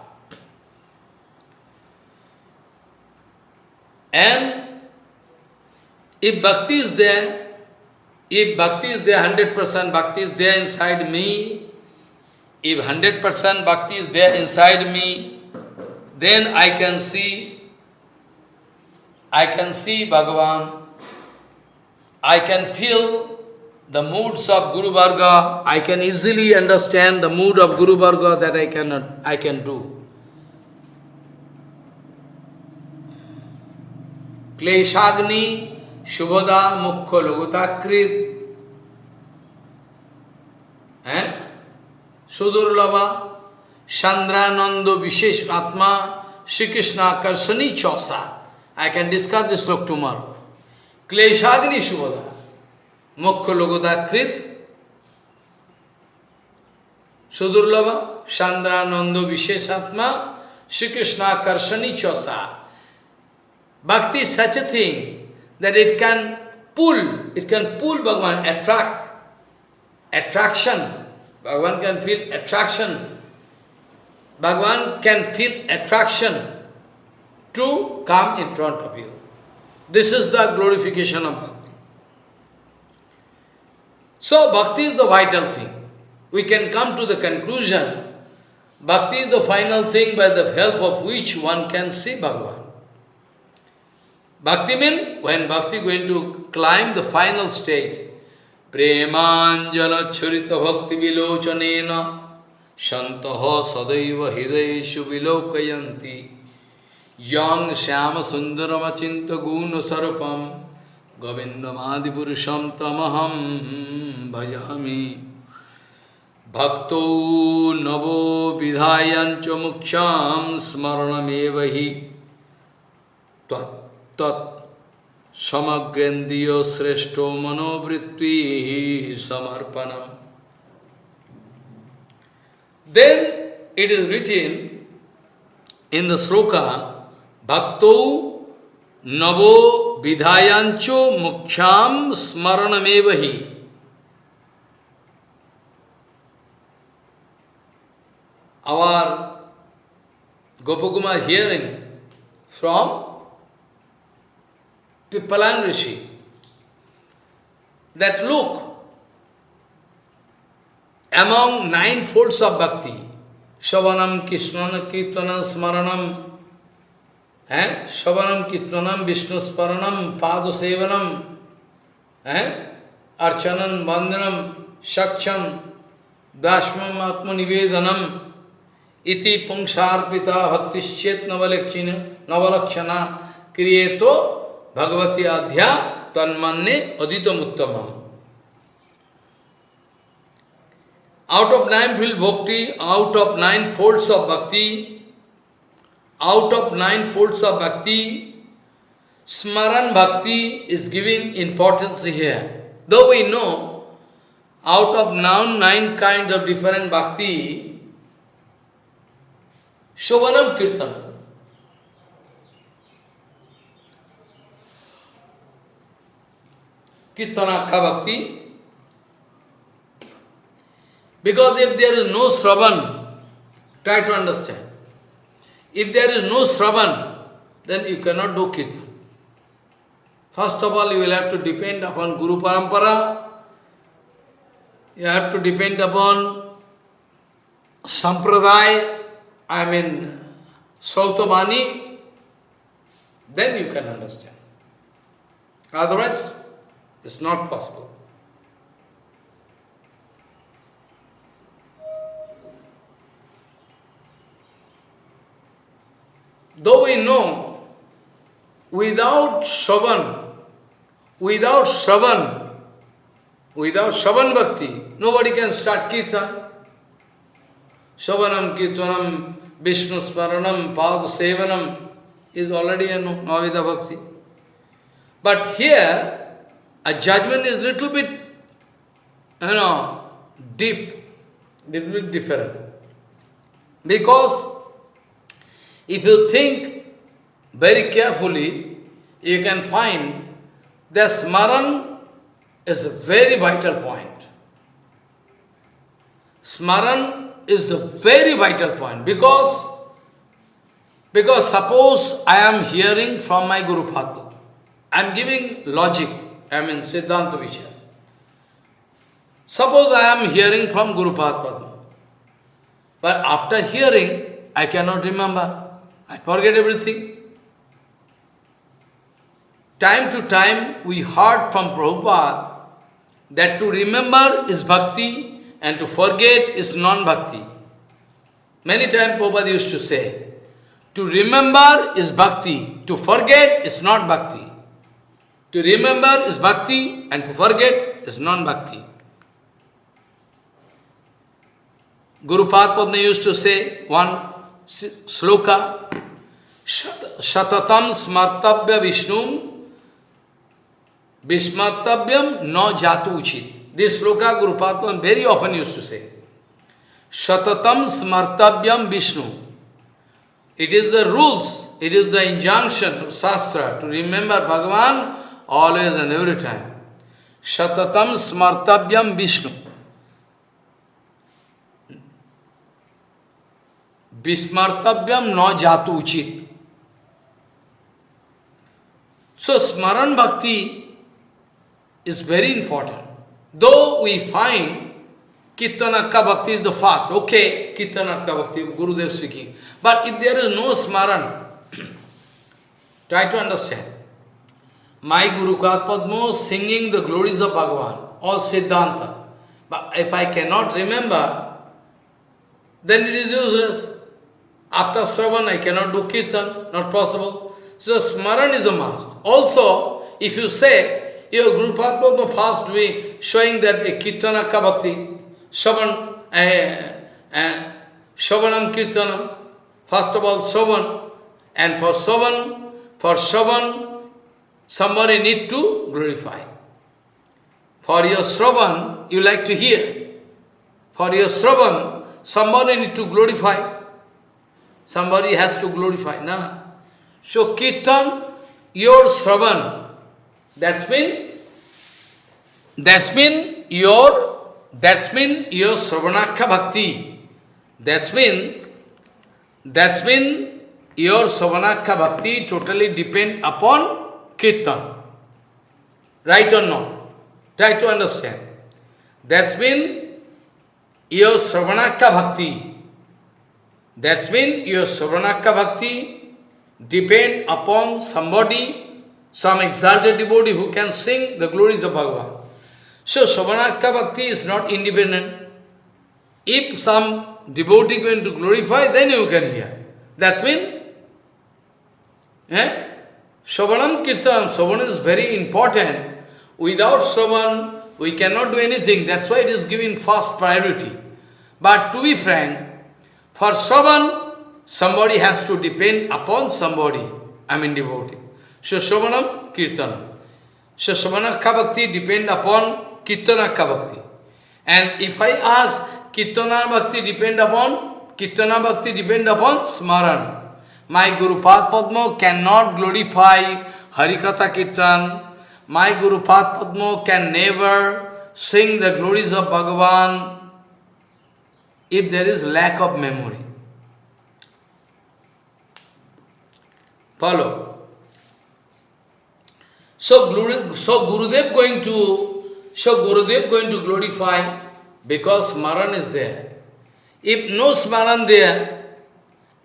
And if bhakti is there, if bhakti is there, 100% bhakti is there inside me, if 100% bhakti is there inside me, then I can see, I can see Bhagavan, I can feel the moods of Guru Varga, I can easily understand the mood of Guru Varga that I cannot, I can do. Kleshagni, Shubhada, Mukha, Logotakrit, eh? Sudurlava, Chandrananda, Vishesh Atma, Shri Krishna, Karsani, Chosa. I can discuss this talk tomorrow. Kleshagni, Shubhada. Mokha Logodakrit, Sudurlava, Chandrananda Visheshatma, Sri Krishna Karshani Chosa. Bhakti is such a thing that it can pull, it can pull Bhagavan, attract, attraction. Bhagavan can feel attraction. Bhagavan can feel attraction to come in front of you. This is the glorification of Bhakti. So bhakti is the vital thing. We can come to the conclusion, bhakti is the final thing by the help of which one can see Bhagavan. Bhakti means when bhakti going to climb the final stage, Premanjana Churita Bhakti Vilochanena Shantaha Sadaiva Hidayeshu Vilokayanti Yang Shyam Sundaram Achinta Guna Sarupam. Govindam Adipurusham Tamaham Bhajami. Bhakto Navo Vidhayancha Muksham Smaranamevahi Tat Tat Samagrendiyo Sreshto Manovritti Samarpanam. Then it is written in the sloka भक्त नवो विधायांचो मुख्याम स्मरणमेव ही। आवार Gopakumar hearing from Pippalayana rishi that look among nine folds of bhakti श्रवणम Krishnan कीर्तन स्मरणम की eh? Shavanam, Kitmanam, Vishnu Sparanam, Padu Sevanam, eh? Archanam, Vandanam, Shaksham, Dashmam, Atma Nivedanam, Iti Pungsharpita Bhaktischet Navalakshana, Navalakshana, Kriyeto Bhagavati Adhya Tanmanne Aditam Uttamam. Out of nine field bhakti, out of nine folds of bhakti, out of nine folds of bhakti, Smaran bhakti is giving importance here. Though we know, out of now nine kinds of different bhakti, Shovanam Kirtanam. Kirtanakha bhakti. Because if there is no Sravan, try to understand. If there is no Sravan, then you cannot do Kirtan. First of all, you will have to depend upon Guru Parampara. You have to depend upon sampradaya, I mean Sautavani, then you can understand. Otherwise, it's not possible. Though we know, without Shavan, without Shavan, without Shavan Bhakti, nobody can start Kirtan. Shavanam, Kirtanam, Vishnu Smaranam, Padu Sevanam is already a Navida Bhakti. But here, a judgment is little bit, you know, deep, little bit different. Because if you think very carefully, you can find that Smaran is a very vital point. Smaran is a very vital point because, because suppose I am hearing from my Guru Padma, I am giving logic, I mean Siddhanta Vichar. Suppose I am hearing from Guru Padma, but after hearing, I cannot remember. I forget everything. Time to time we heard from Prabhupada that to remember is bhakti and to forget is non-bhakti. Many times Prabhupada used to say, to remember is bhakti, to forget is not bhakti. To remember is bhakti and to forget is non-bhakti. Guru Padma used to say one sloka, Shatatam smartabhya Vishnu Vismartavyam no jatu uchit. This sloka Guru Padma very often used to say. Shatatam smartavyam Vishnu. It is the rules, it is the injunction of Shastra to remember Bhagavan always and every time. Shatatam smartavyam Vishnu. Vismartavyam no jatu uchit. So Smaran Bhakti is very important. Though we find Kirtanaka Bhakti is the first, okay, Kirtanaka Bhakti, Gurudev speaking. But if there is no Smaran, *clears throat* try to understand. My Guru Padma singing the glories of Bhagavan, or Siddhanta. But if I cannot remember, then it is useless. After Sravan, I cannot do Kirtan, not possible. So Smaran is a must. Also, if you say, your Guru Padma first doing, showing that a Kirtana Bhakti, Shavan, uh, uh, Shavanam Kirtanam, first of all Shavan, and for Shavan, for Shavan, somebody need to glorify. For your Shravan, you like to hear. For your Shravan, somebody need to glorify. Somebody has to glorify, na? So Kirtan, your Shravan, that's mean, that's mean your, that's mean your Shravanakha Bhakti. That's mean, that's mean your Shravanakha Bhakti totally depend upon Kirtan. Right or not? Try to understand. That's mean your Shravanakha Bhakti that's mean your Sravanakkha Bhakti depend upon somebody, some exalted devotee who can sing the glories of Bhagavan. So Sravanakkha Bhakti is not independent. If some devotee going to glorify, then you can hear. That's mean, eh? Shravanam Kirtan, Shravan is very important. Without Shravan, we cannot do anything. That's why it is given first priority. But to be frank, for Shravan, somebody has to depend upon somebody, I mean devotee. So Shravanam, Kirtanam. So Shravanakha Bhakti depend upon Kirtanakha Bhakti. And if I ask, Kirtana Bhakti depend upon, Kirtana Bhakti depend upon Smaran. My Guru Padma cannot glorify Harikatha Kirtan. My Guru Padma can never sing the glories of Bhagavan if there is lack of memory. Follow. So, Guru, so Gurudev going to so Gurudev going to glorify because Smaran is there. If no Smaran there,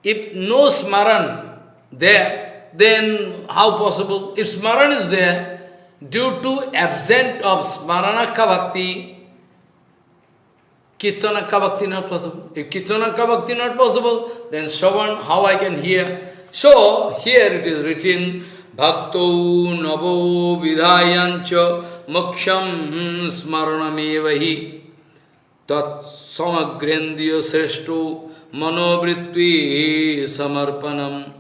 if no Smaran there, then how possible? If Smaran is there, due to absent of Smaranaka Bhakti, Kirtanaka Bhakti not possible. If Kirtanaka Bhakti not possible, then Shravan, how I can hear? So, here it is written, Bhakto navo vidhayancha moksham smaranamevahi tat samagrendya sreshto manovritvi samarpanam.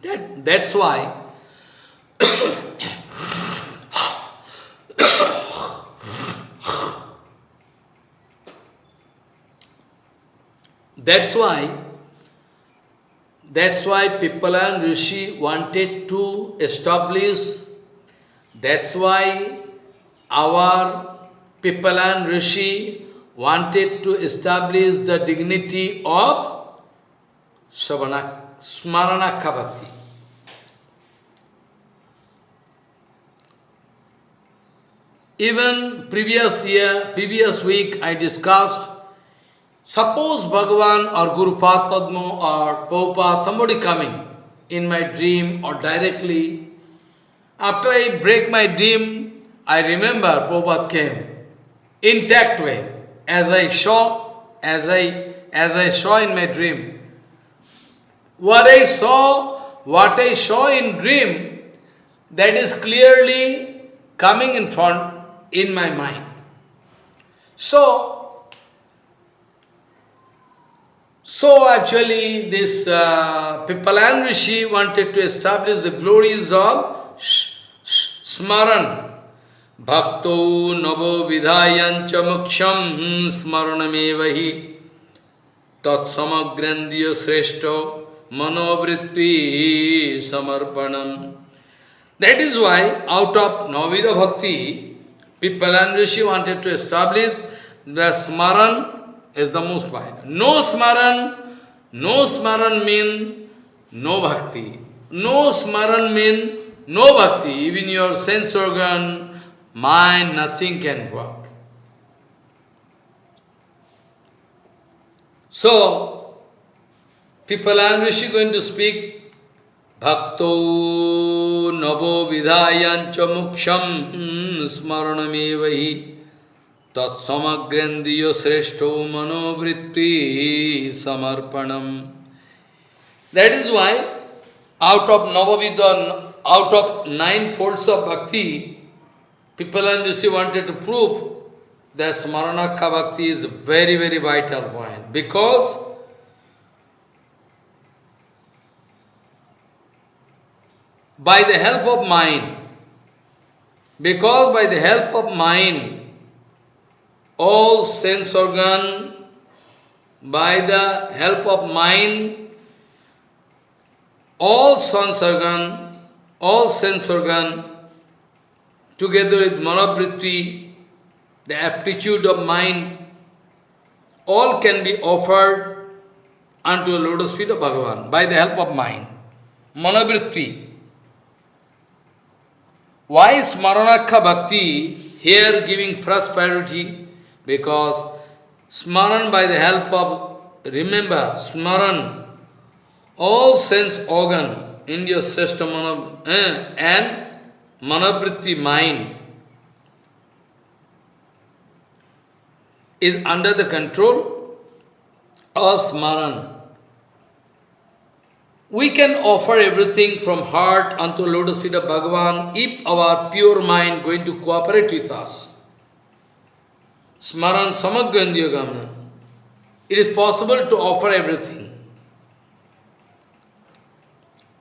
That, that's why That's why, that's why Pippalan Rishi wanted to establish, that's why our Pippalan Rishi wanted to establish the dignity of Smarana Bhakti. Even previous year, previous week, I discussed Suppose Bhagavan or Guru Padma or Prabhupada, somebody coming in my dream or directly, after I break my dream, I remember Prabhupada came, intact way, as I saw, as I, as I saw in my dream. What I saw, what I saw in dream, that is clearly coming in front in my mind. So, So actually this uh, Pippalan Rishi wanted to establish the glories of Smaran. Bhakto navo vidhayancha moksham smaranamevahi tat samagrandiya sreshto manovritti samarpanam. That is why out of Navida Bhakti, Pippalan Rishi wanted to establish the Smaran is the most wide. No smaran, no smaran mean no bhakti. No smaran mean no bhakti. Even your sense organ, mind, nothing can work. So, people are Rishi going to speak Bhakto navo vidhayancha muksham smaranamevahi तत्समग्रेन्द्रिय श्रेष्ठ मनोवृत्ति समर्पणम। That is why out of navavidha out of nine folds of bhakti people and you see wanted to prove the स्मरणाखा bhakti is very very vital point because by the help of mind because by the help of mind all sense organ by the help of mind, all sense organ, all sense organ together with manobritti, the aptitude of mind, all can be offered unto the lotus feet of Bhagavan by the help of mind. Manobritti. Why is Maranakha Bhakti here giving first priority? Because Smaran by the help of, remember, Smaran, all sense organ in your system eh, and Manabritti mind is under the control of Smaran. We can offer everything from heart unto lotus feet of Bhagavan if our pure mind going to cooperate with us. Smaran Samagrandhyagama. It is possible to offer everything.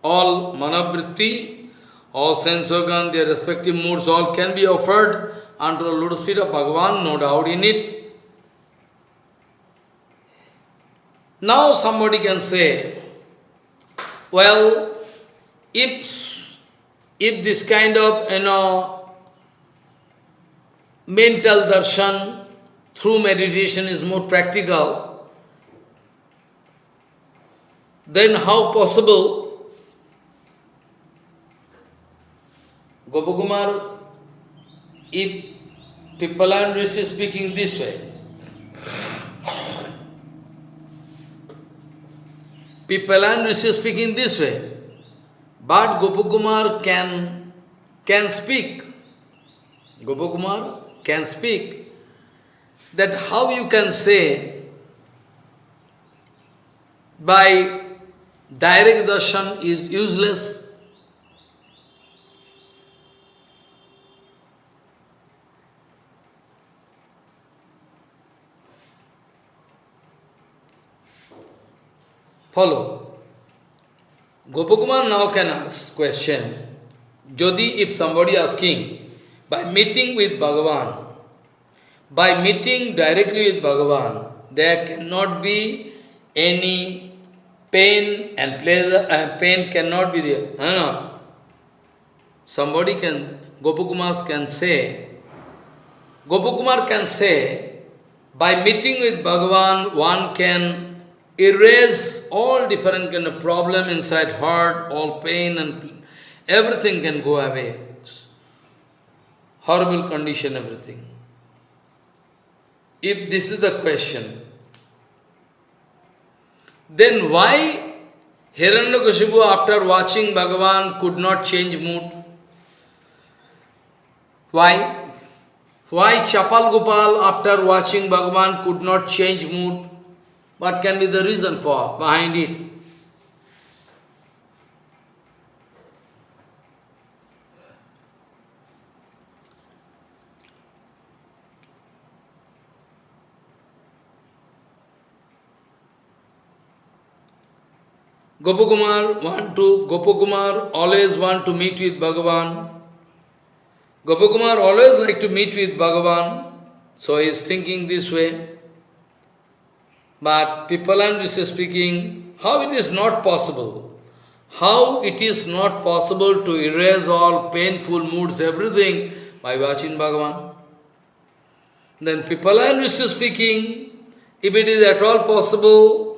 All manabritti, all sense organ, their respective moods, all can be offered unto the lotus feet of Bhagavan, no doubt in it. Now somebody can say, well, if, if this kind of, you know, mental darshan through meditation is more practical, then how possible Gopakumar, if people Pippalan Rishi speaking this way. people Pippalan Rishi speaking this way. But Gopakumar can, can speak. Gopakumar can speak. That how you can say by direct darshan is useless Follow. Gopakumar now can ask question. Jodi, if somebody asking, by meeting with Bhagavan, by meeting directly with Bhagavan, there cannot be any pain and pleasure, and pain cannot be there. No, no. Somebody can, Gopakumar can say, Gopakumar can say, by meeting with Bhagavan, one can erase all different kind of problem inside heart, all pain and everything can go away. Horrible condition, everything. If this is the question, then why Hiranyakashipu after watching Bhagavan could not change mood? Why? Why Chapal Gopal after watching Bhagavan could not change mood? What can be the reason for behind it? Gopakumar want to Gopakumar always want to meet with Bhagavan. Gopakumar always like to meet with Bhagavan, so he is thinking this way. But people are also speaking, how it is not possible? How it is not possible to erase all painful moods, everything, by watching Bhagavan? Then people are also speaking, if it is at all possible,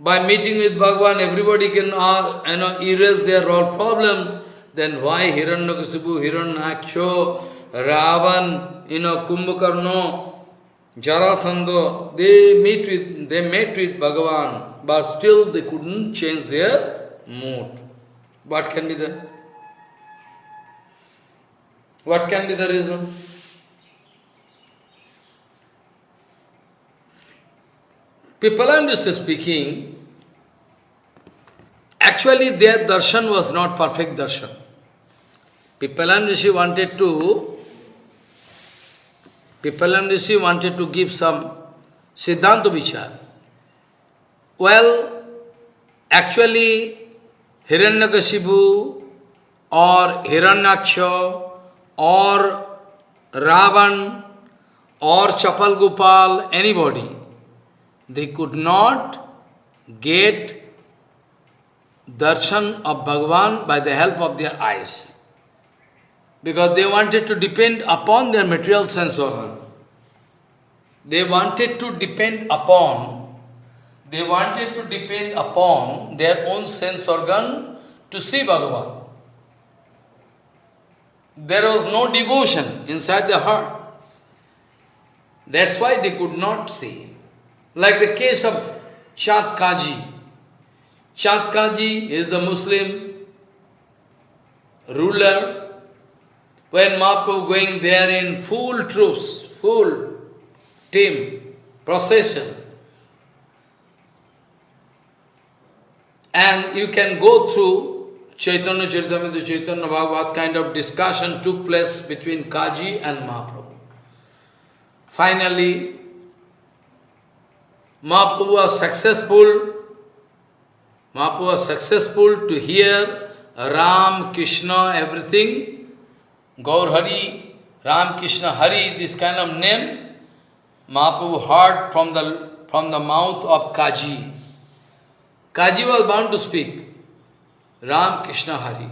by meeting with Bhagavan, everybody can you know, erase their all problem, then why Hiranyakasipu, Hiranyaksha, Ravan, you know, Kumbhakarna, Jarasandha, they meet with they met with Bhagavan, but still they couldn't change their mood. What can be the what can be the reason? Pipalandus is speaking, actually their darshan was not perfect darshan. Pipalan wanted to Pipalan Rishi wanted to give some Siddhanta Vichar. Well, actually, Hiranyakashipu or Hiranyaksha or Ravan or Chapal Gopal, anybody, they could not get darshan of Bhagavan by the help of their eyes because they wanted to depend upon their material sense organ. They wanted to depend upon, they wanted to depend upon their own sense organ to see Bhagavan. There was no devotion inside the heart. That's why they could not see. Like the case of Chand Kaji. Chand Kaji is a Muslim ruler when Mahaprabhu going there in full troops, full team, procession, and you can go through Chaitanya Charitamrita, Chaitanya Bhagavat kind of discussion took place between Kaji and Mahaprabhu. Finally, Mahaprabhu was successful, Mahaprabhu was successful to hear Ram, Krishna, everything, Gaur Hari, Ram Krishna Hari, this kind of name, Mahaprabhu heard from the, from the mouth of Kaji. Kaji was bound to speak, Ram Krishna Hari.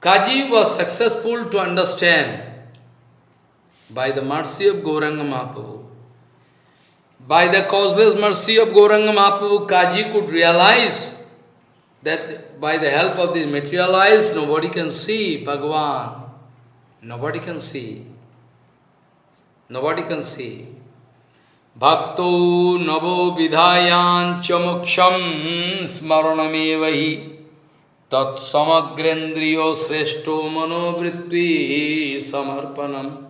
Kaji was successful to understand by the mercy of Gauranga Mahaprabhu. By the causeless mercy of Gauranga Mahaprabhu, Kaji could realize that by the help of this material eyes, nobody can see Bhagavan. Nobody can see. Nobody can see. Bhakto navo vidhayan chamuksham smaranamevahi tat samagrendriyo sreshto manovritti samarpanam.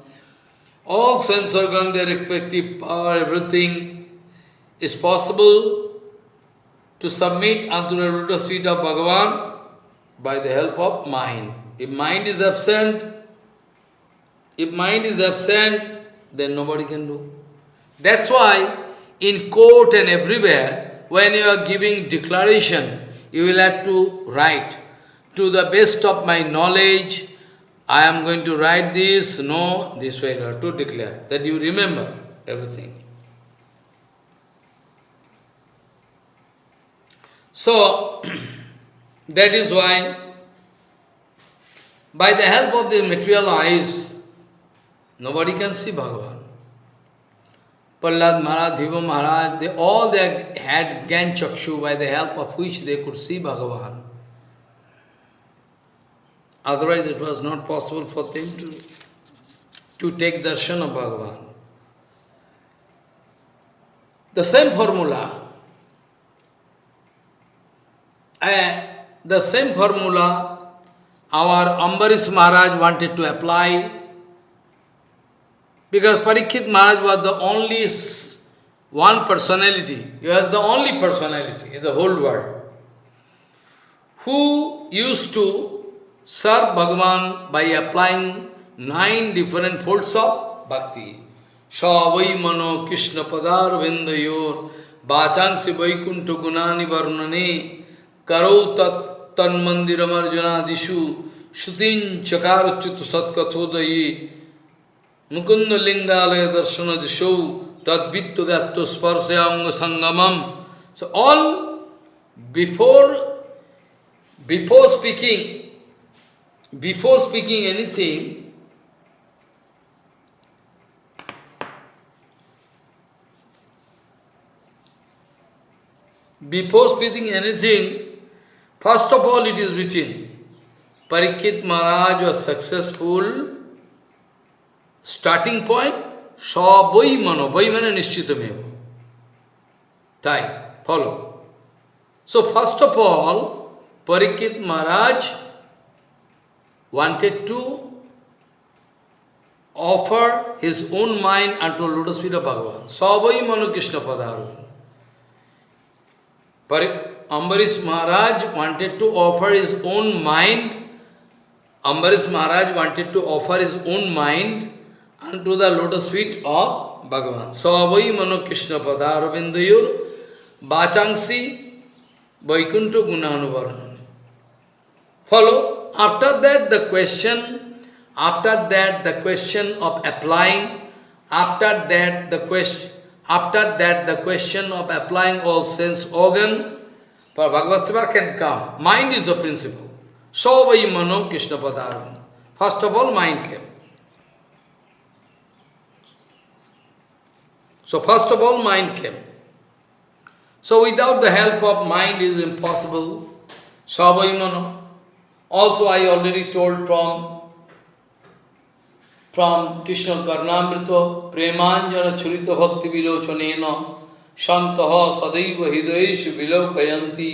All sense organ, their respective power, everything is possible to submit unto the lotus feet of Bhagavan by the help of mind. If mind is absent, if mind is absent, then nobody can do. That's why in court and everywhere, when you are giving declaration, you will have to write, to the best of my knowledge, I am going to write this, no, this way you have to declare, that you remember everything. So, *clears throat* that is why, by the help of the material eyes, nobody can see Bhagavan. Prahlad Maharaj, Dhruva Maharaj, they all they had Gyan Chakshu by the help of which they could see Bhagavan. Otherwise it was not possible for them to, to take darshan of Bhagavan. The same formula, uh, the same formula our Ambarish Maharaj wanted to apply. Because Parikshit Maharaj was the only one personality, he was the only personality in the whole world, who used to serve Bhagavan by applying nine different folds of bhakti. Shavai mano Krishna padar vindayor vachansi vaikuntha gunani varnane karo tat tan mandiram arjuna dishu shutin chakar chut satkathodayi mukunda lingdalaya darshana tat vittu gatto sparsayanga sangamam. So all before before speaking before speaking anything before speaking anything first of all it is written Parikshit Maharaj was successful starting point, saboi mano, boi mano nishchitameva. Tai, follow. So first of all, Parikshit Maharaj wanted to offer his own mind unto lotus feet of Bhagavan. Saboi mano Krishna padaru. Ambarish Maharaj wanted to offer his own mind. Ambarish Maharaj wanted to offer his own mind unto the lotus feet of Bhagavan. Savai mano Krishna padaravindayor bachangsi vaikunta gunanuvarnani. Follow. After that the question, after that the question of applying, after that the question, after that the question of applying all sense organ, for Bhagavad Seva can come. Mind is the principle. Savai mano Krishna padaravindayor. First of all, mind came. So first of all, mind came. So without the help of mind is impossible. Savaimana. Also I already told from from Krishna Karnamrita, Premanjana Churita Bhakti Vilochanena, Shantaha Sadaiva Hidayeshu Vilokayanti,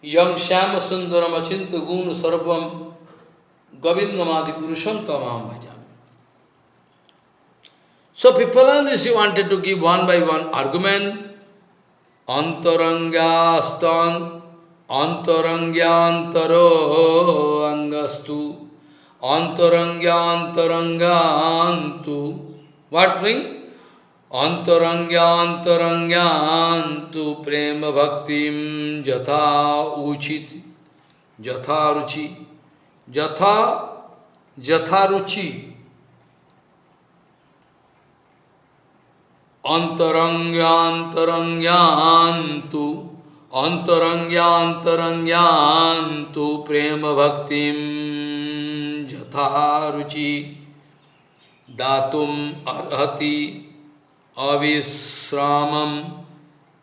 Yang Shama Sundaram Achinta Gunu Sarvam, Govindamadi Purushantamam Bhaja. So Pipalan Rishi wanted to give one by one argument. Antarangastan Antarangyantaro angastu. Antarangyantarangantu. What mean? Antarangyantarangantu Prema Bhaktim Jatha Uchit Jatha Ruchi. Jatha Jatha Ruchi अंतरंग्यांतरंग्यां तो प्रेम भक्ति यथा रुचि दातुम अर्हति अविश्राम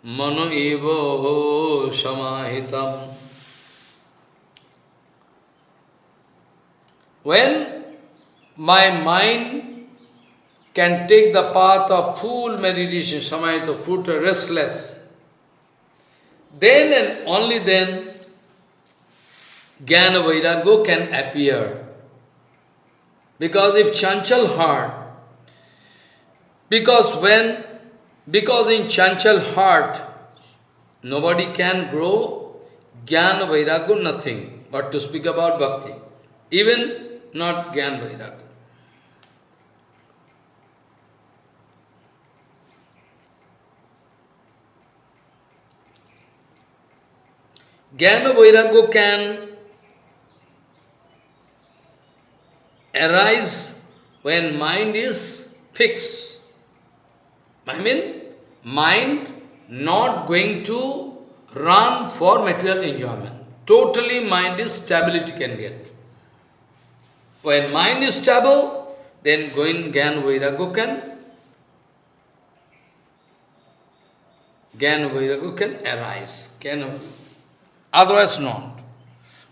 मन एव समाहित When my mind can take the path of full meditation, samayata, full restless, then and only then Jnana Vairagya can appear. Because if Chanchal heart, because when, because in Chanchal heart, nobody can grow Jnana Vairagya, nothing, but to speak about Bhakti. Even not Jnana Vairagya. Jnana Vairagya can arise when mind is fixed. I mean, mind not going to run for material enjoyment. Totally mind is stability can get. When mind is stable, then going Gyan Vairagya can, Gyan Vairagya can arise. Can, otherwise not.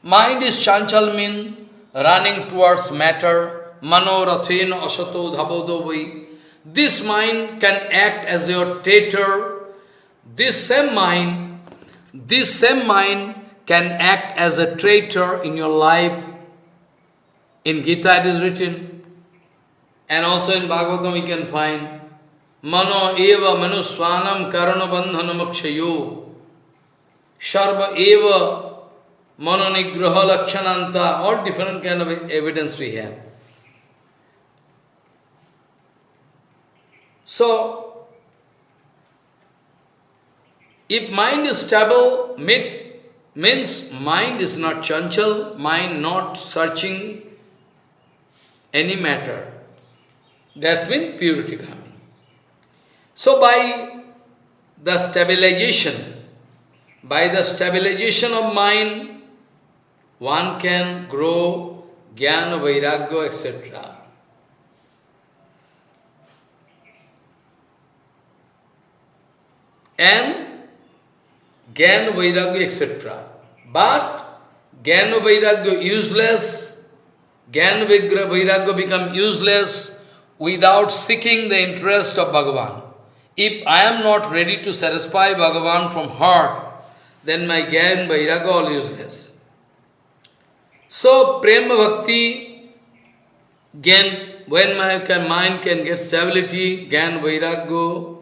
Mind is chanchal mean running towards matter, manorathin asato dhabodovai. This mind can act as your traitor. This same mind, this same mind can act as a traitor in your life. In Gita it is written, and also in Bhagavatam we can find, Mano eva manuswanam karana bandhana makshayo, Sharva eva manonigraha lakshananta, all different kind of evidence we have. So, if mind is stable, means mind is not chanchal, mind not searching any matter. That's mean purity coming. So by the stabilization, by the stabilization of mind, one can grow jnana, vairagya, etc. And jnana, vairagya, etc. But jnana, vairagya useless, jnana, vairagya become useless without seeking the interest of Bhagavan. If I am not ready to satisfy Bhagavan from heart, then my Gyan Vairagya all useless. So, Prema Bhakti, Gyan, when my mind can get stability, Gyan Vairagya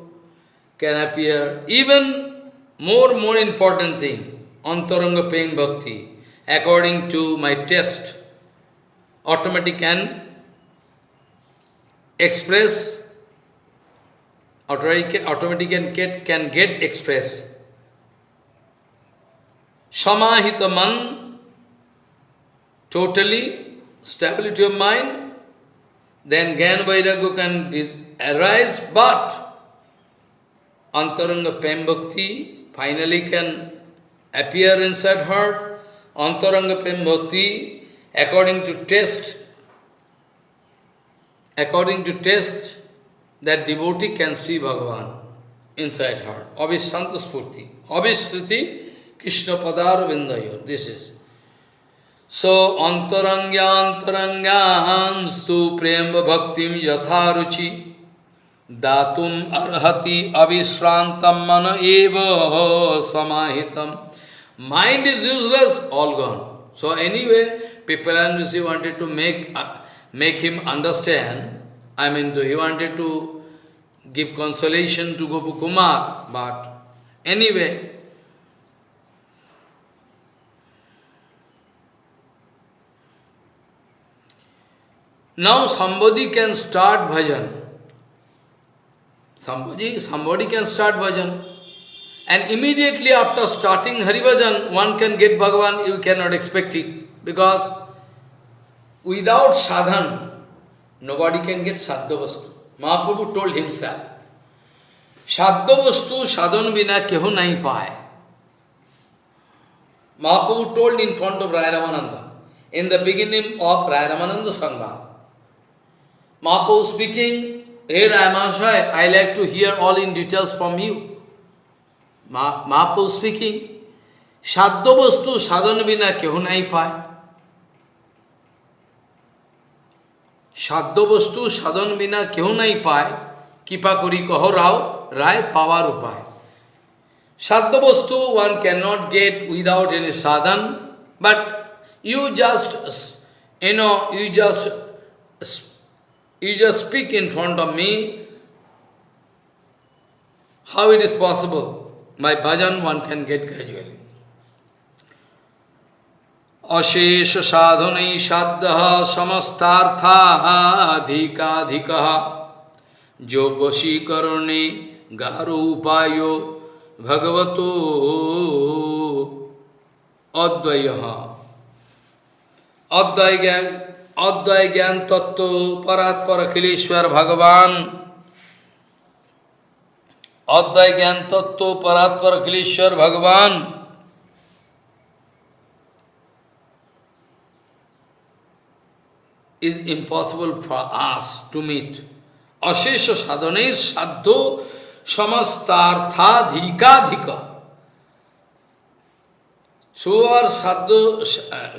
can appear. Even more, more important thing, Antaranga Prem Bhakti, according to my test, automatic can express, automatic, automatic can get, can get expressed. Samahita man, totally stability of mind, then Gyan Vairagya can arise, but Antaranga Prem Bhakti finally can appear inside her. Antaranga Prem Bhakti, according to test, according to test, that devotee can see Bhagavan inside her. Abhishanta Spurti. Abhishriti Krishna Padar Vindayo. This is. So, antarangyantarangyan stu prema bhaktim yatharuchi datum arhati avisrantam mana eva samahitam. Mind is useless, all gone. So anyway, people and wanted to make, uh, make him understand, I mean, he wanted to give consolation to Gopa Kumar, but anyway, Now somebody can start bhajan. Somebody, somebody can start bhajan. And immediately after starting Hari Bhajan, one can get Bhagavan, you cannot expect it. Because without sadhan, nobody can get sadhyavastu. Mahaprabhu told himself, sadhyavastu sadhan bina keho nahi paye. Mahaprabhu told in front of Raya Ramananda, in the beginning of Raya Ramananda Sangha, Mahaprabhu speaking, Hey Ramashai, I like to hear all in details from you. Ma Mahaprabhu speaking, Shadya vastu sadhan bina keho nahi paye. সাধ্য বস্তু সাধন বিনা কেউ নাই পায় কৃপা করি কহ রাও রায় পাওয়ার উপায় সাধ্য বস্তু one can not get without any Sadhan but you just you know you just You just speak in front of me. How it is possible? my bhajan one can get gradually. अशेष साधन साध समस्ताधिकाधिक जो वशीकरणे गारो उपायो भगवतो अद्वय अद्वय ज्ञान Advai Gyan Tattva Paratpara Kileshwar Bhagavan Advai Gyan Tattva Paratpara Kileshwar Bhagavan is impossible for us to meet. Ashesha sadhaner saddho samastarthadhikadhika. So our sadhu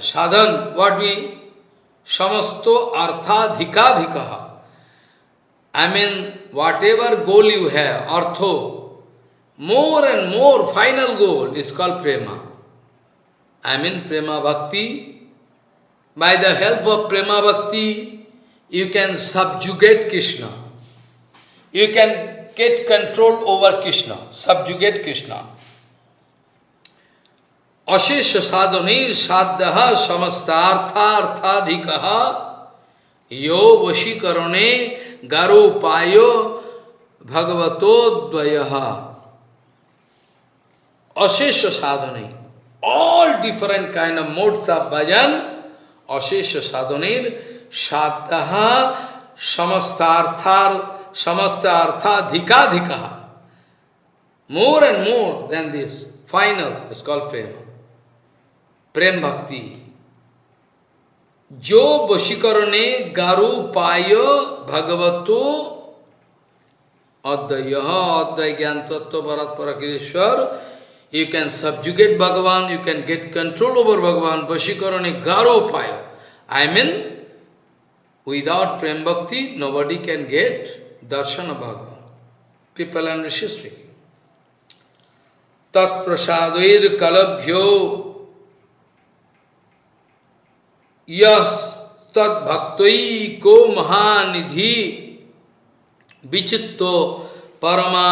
sadhan, what we samasto arthadhikadhikaha. I mean, whatever goal you have, artho, more and more final goal is called prema. I mean, prema bhakti. By the help of prema bhakti, you can subjugate Krishna. You can get control over Krishna, subjugate Krishna. अशेष साधन साध्य समस्तार्थार्थाधिक। यो वशीकरण गरुपाय भगवतो अशेष साधने all different kind of modes of bhajan अशेष साधने साध्य समस्तार्थार more and more then this final is called prema prem bhakti. जो वशीकरण गारु पाय भगवत अद्वय। अद्वय ज्ञान तत्व भरत परेश्वर you can subjugate Bhagavan you can get control over Bhagavan वशीकरण गारो पाय। I mean without prem bhakti nobody can get darshan Bhagavan people and rishi तत्प्रसाद कलभ्यो यस को महानिधि। विचित्तो परमा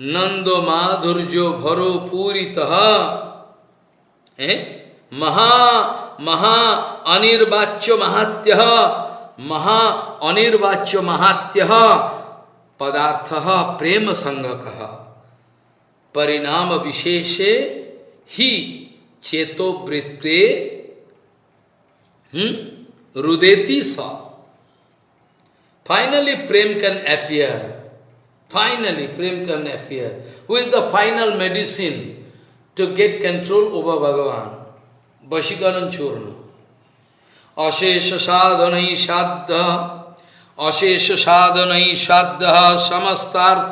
नंदो माधुर्यो भरो पूरित। महा महा अनिर्वाच्य महात्य। महा अनिर्वाच्य महात्य। पदार्थ प्रेम संगक परिणाम विशेषे ही चेतो वृत्ते Hmm? Rudeti sa. Finally, Prem can appear. Finally, Prem can appear. Who is the final medicine to get control over Bhagavan? Vashikaran Churna. Ashesha sadhanai saddha अशेष साधन श्राद्ध समस्तार्थाधिकाधिक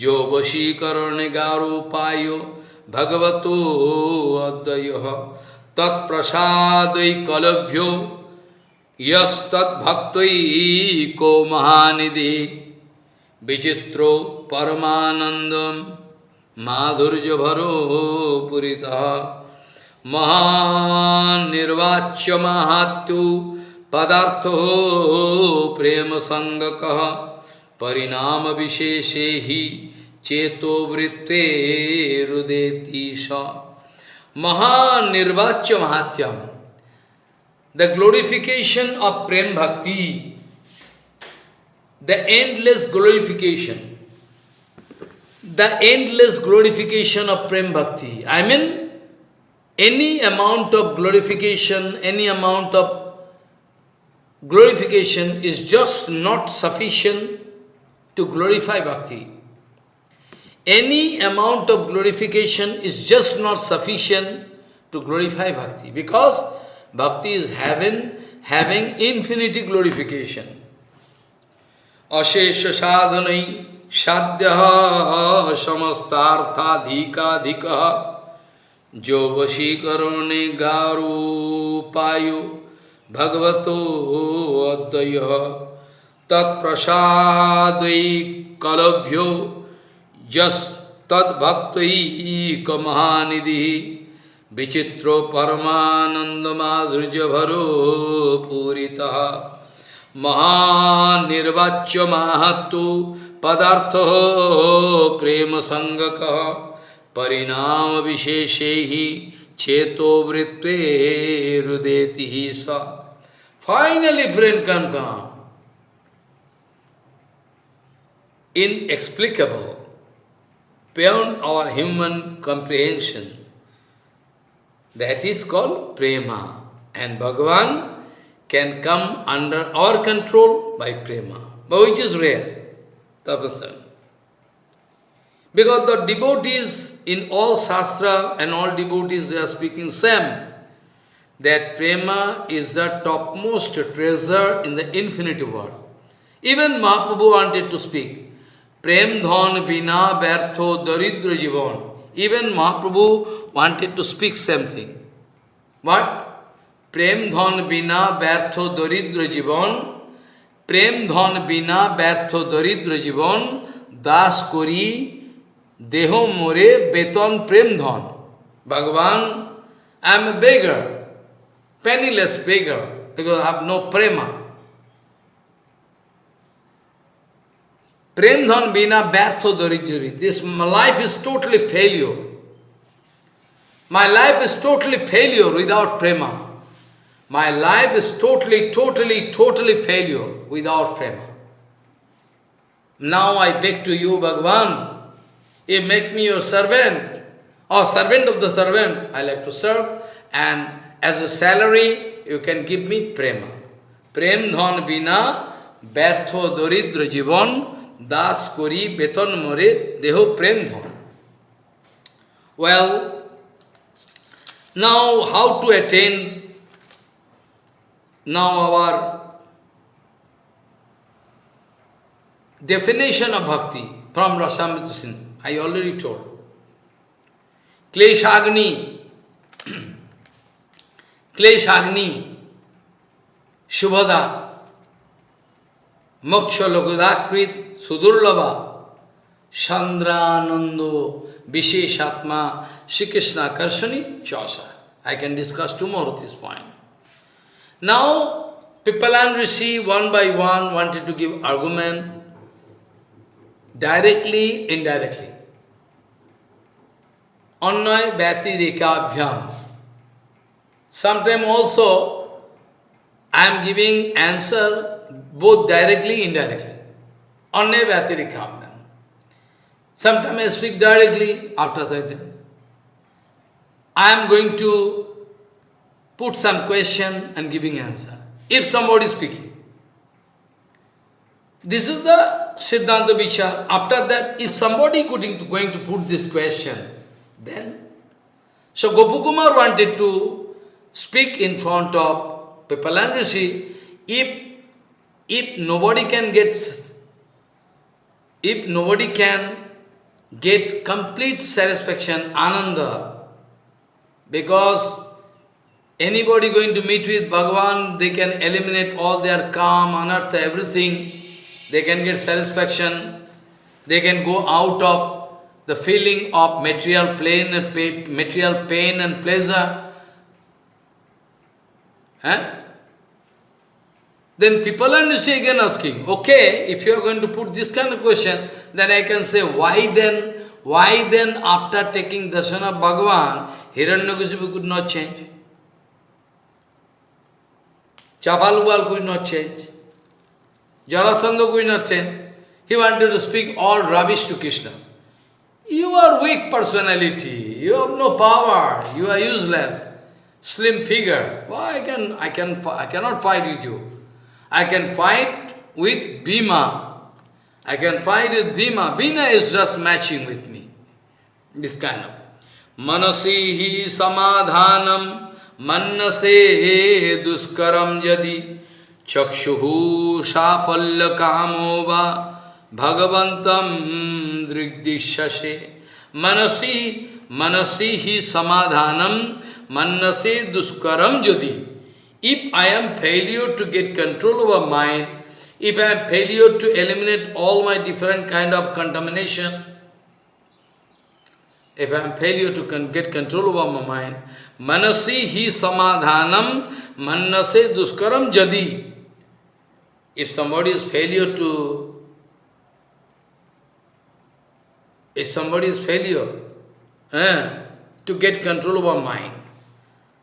जो वशीकरण गारोपाय भगवतो अद्वय तत्प्रसाद कलभ्यो यस्तभक्त को महानिधि विचित्रो परमानंदम माधुर्य भरो पुरीता। महानिर्वाच्य महात्यु पदार्थ प्रेम संगक परिणाम विशेषे ही चेतो वृत्ते रुदेती सा Mahanirvachya Mahatyam. The glorification of Prem Bhakti, the endless glorification, the endless glorification of Prem Bhakti. I mean, any amount of glorification, any amount of glorification is just not sufficient to glorify Bhakti any amount of glorification is just not sufficient to glorify bhakti because bhakti is having, having infinity glorification. Ashesha sadhanai sadhya samastarthadhikadhika jo vashikaranne garu payo यस तद्भक्त ही कमहानिधि विचित्रो परमानंद माधुर्य भरो पूरीता महानिर्वाच्य महत्व पदार्थ प्रेम संगक परिणाम विशेषे ही चेतो वृत्ते रुदेति ही स। फाइनली ब्रेन कन कहा inexplicable beyond our human comprehension. That is called prema. And Bhagavan can come under our control by prema, but which is rare, tapasya. Because the devotees in all shastra and all devotees they are speaking same that prema is the topmost treasure in the infinity world. Even Mahaprabhu wanted to speak, Prem dhan bina bertho daridra jivan. Even Mahaprabhu wanted to speak same thing. What? Prem dhan bina bertho daridra jivan. Prem dhan bina bertho daridra jivan. Das kori deho more beton prem dhan. Bhagavan, I am a beggar penniless beggar, because I have no prema. Prem dhan bina bertho dorijuri. This my life is totally failure. My life is totally failure without prema. My life is totally, totally, totally failure without prema. Now I beg to you, Bhagavan, you make me your servant, or servant of the servant, I like to serve, and as a salary, you can give me prema. Prem dhan bina bertho doridra jivan das kori beton more deho prem dhan. Well, now how to attain now our definition of bhakti from Rasamrita Sindhu. I already told. Kleshagni *clears throat* Kleshagni, Shubhada, Moksha Lokudakrit, Sudurlava, Chandranando, Visheshatma, Shri Krishna Karshani, Chausa. I can discuss tomorrow this point. Now, Pipalan Rishi, one by one, wanted to give argument, directly, indirectly. Annay Bhati Rekabhyam. Sometimes also, I am giving answer both directly, indirectly. Bhati Rekabhyam. Sometimes I speak directly after certain. I am going to put some question and giving answer. If somebody is speaking. This is the Siddhanta Vichar. After that, if somebody going going to put this question, then... So Gopakumar wanted to speak in front of Pipalan Rishi. If, if nobody can get... If nobody can get complete satisfaction, ananda, because anybody going to meet with Bhagavan, they can eliminate all their calm, anartha, everything. They can get satisfaction. They can go out of the feeling of material pain and material pain and pleasure. Huh? Then people are again asking, okay, if you are going to put this kind of question, then I can say, why then, why then after taking darshan of Bhagavan, Hiranyakasipu could not change? Chapaluval could not change. Jarasandha could not change. He wanted to speak all rubbish to Krishna. You are weak personality. You have no power. You are useless. Slim figure. Why I can I can I cannot fight with you. I can fight with Bhima. I can fight with Bhima. Bhima is just matching with me. This kind of. Manasihi samadhanam mannase duskaram yadi chakshuhu shafalya kamo va bhagavantam drigdishashe manasi manasihi samadhanam mannase duskaram jadi if I am failure to get control over mind, if I am failure to eliminate all my different kind of contamination, if I am failure to con get control over my mind, manasi hi samadhanam manase duskaram jadi. If somebody is failure to, if somebody is failure eh, to get control over mind,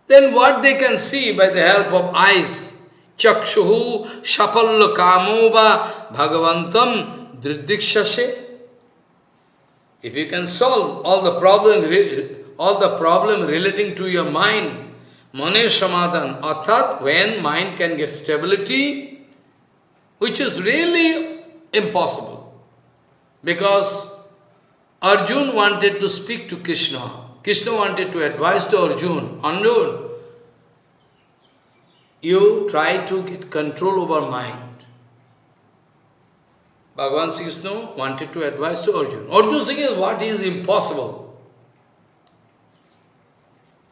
then what they can see by the help of eyes, chakshuhu shapalla kamova bhagavantam dridikshase. If you can solve all the problem, all the problem relating to your mind, mane samadhan, arthat, when mind can get stability, which is really impossible. Because Arjun wanted to speak to Krishna. Krishna wanted to advise to Arjun, Arjun, you try to get control over mind. Bhagavan Krishna wanted to advise to Arjun. Arjun saying what is impossible.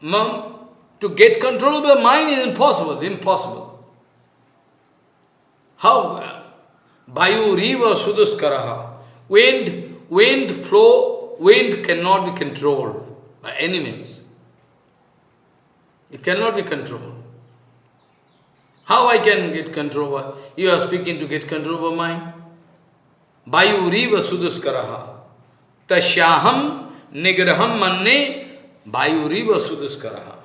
Mom, to get control over mind is impossible, impossible. How? Bayu riva suduskaraha. Wind, wind flow, wind cannot be controlled by any means. It cannot be controlled. How I can get control over? You are speaking to get control over mind. Vayuriva suduskaraha. Tasyaham nigraham manne Vayuriva suduskaraha.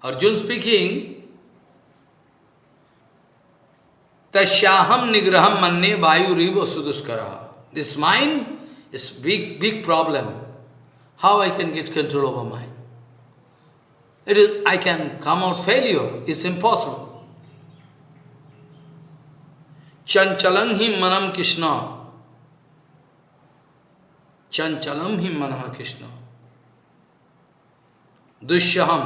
Arjun speaking, तस्याहम निग्रह मन्ने वायु रिव सुदुष्कर this mind is big big problem how I can get control over mind it is I can come out failure it's impossible चंचलम ही मनम कृष्ण चंचलम ही मन कृष्ण दुष्यहम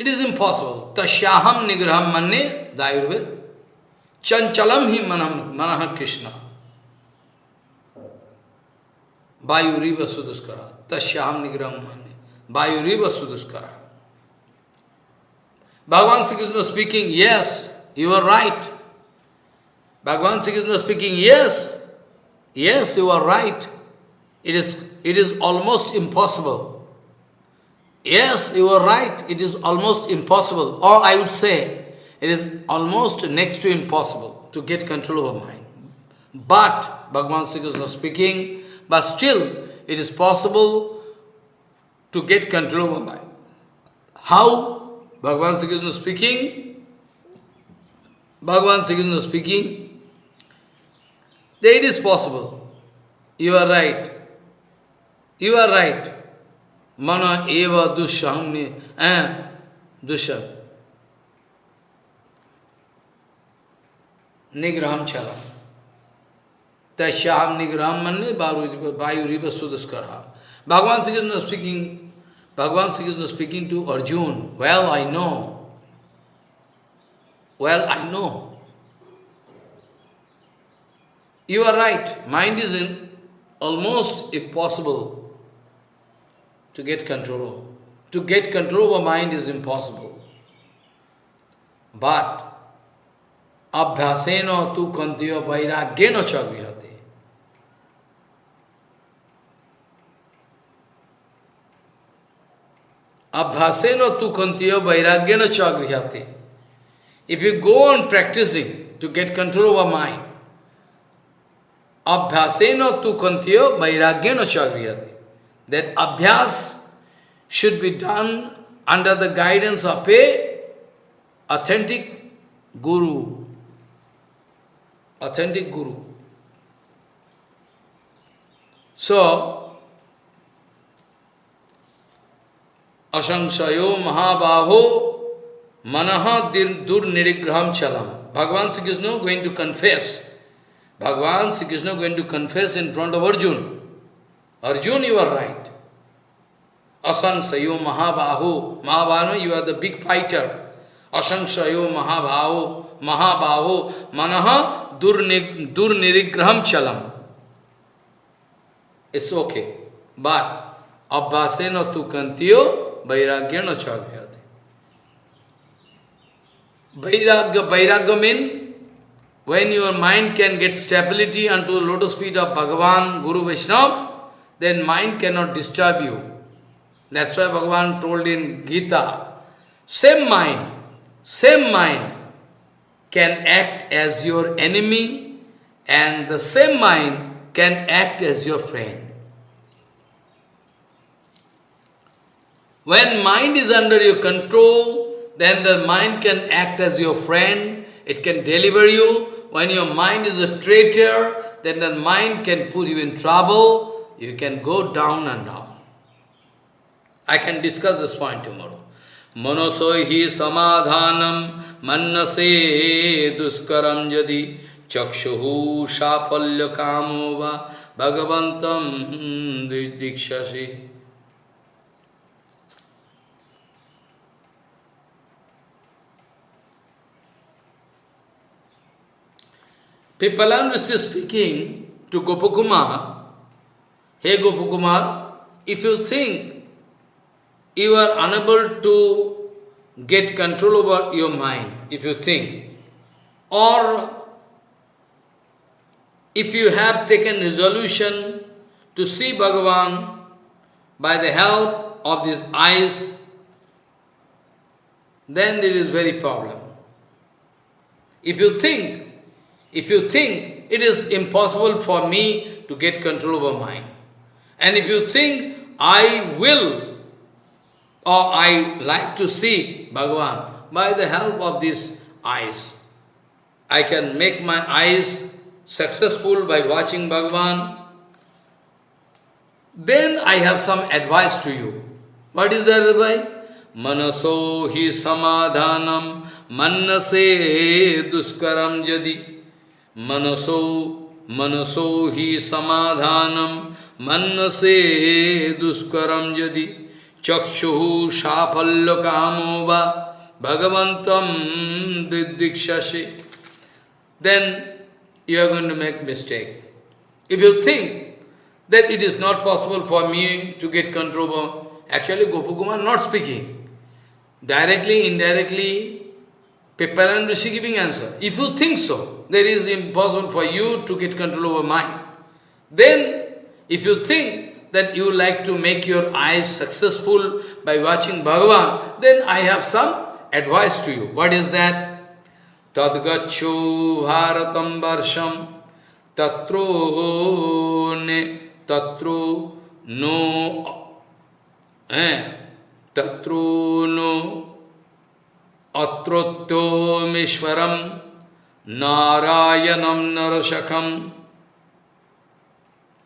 इट इज़ इम्पॉसिबल तस्याहम निग्रह मन दायुर्वेद चंचलम ही मन मन कृष्ण वायुरी वसुदुष्कर तस्याहम निग्रह मन वायुरी वसुदुष्कर Bhagavan Shri Krishna speaking yes you are right Bhagavan Shri Krishna speaking yes yes you are right it is it is almost impossible Yes, you are right, it is almost impossible. Or I would say, it is almost next to impossible to get control over mind. But, Bhagavan Sri Krishna speaking, but still, it is possible to get control over mind. How? Bhagavan Sri Krishna speaking, Bhagavan Sri Krishna speaking, that it is possible. You are right. You are right. Mana eva dushangni, eh, dusha. Nigraham chalam. Tashyam nigram manne vayu riva sudaskara. Bhagavan Sri Krishna speaking, Bhagavan Sri Krishna speaking to Arjun, well I know, well I know. You are right, mind is in almost impossible to get control. To get control of mind is impossible. But abhyasena tu kantiyo vairagyena chavyate. Abhyasena tu kantiya vairagyana chagrihati. If you go on practicing to get control over mind, abhyasena tu kantiya vairagyana chagrihati that abhyas should be done under the guidance of a authentic guru. Authentic guru. So, asansayo mahabaho manaha durnirigraham chalam. Bhagwan Sri Krishna going to confess. Bhagwan Sri Krishna going to confess in front of Arjuna. Arjun, you are right. Asansayo Mahabahu, Mahabhanu, you are the big fighter. Asansayo Mahabahu, Mahabahu, Manaha Durnirigraham Chalam. It's okay. But Abhyasena tu Kantiyo, Vairagyana Chavyat. Bairagya Vairagya means when your mind can get stability unto the lotus feet of Bhagavan, Guru Vishnu then mind cannot disturb you. That's why Bhagavan told in Gita, same mind, same mind can act as your enemy and the same mind can act as your friend. When mind is under your control, then the mind can act as your friend, it can deliver you. When your mind is a traitor, then the mind can put you in trouble, you can go down and down. I can discuss this point tomorrow. Manosohi samadhanam mannase duskaram jadi chakshuhu shafalya kamova bhagavantam dikshasi. Pippalan Rishi speaking to Gopakumar, Hey Gopakumar, if you think you are unable to get control over your mind, if you think, or if you have taken resolution to see Bhagavan by the help of these eyes, then there is very problem. If you think if you think it is impossible for me to get control over mind, and if you think, I will or I like to see Bhagavan by the help of these eyes, I can make my eyes successful by watching Bhagavan, then I have some advice to you. What is that advice? Manaso hi samadhanam manase duskaram jadi. Manaso, manaso hi samadhanam Mannase duskaram jadi chakshu shapalya kamova bhagavantam didikshasi. Then you are going to make mistake. If you think that it is not possible for me to get control of, actually Gopakumar not speaking. Directly, indirectly, Pippalan Rishi giving answer. If you think so, there is impossible for you to get control over mind, then if you think that you like to make your eyes successful by watching Bhagavan, then I have some advice to you. What is that? Tadgacho bharatam varsham tatro ne tatro no eh, tatro no atrotto mishwaram नारायणम नरशखम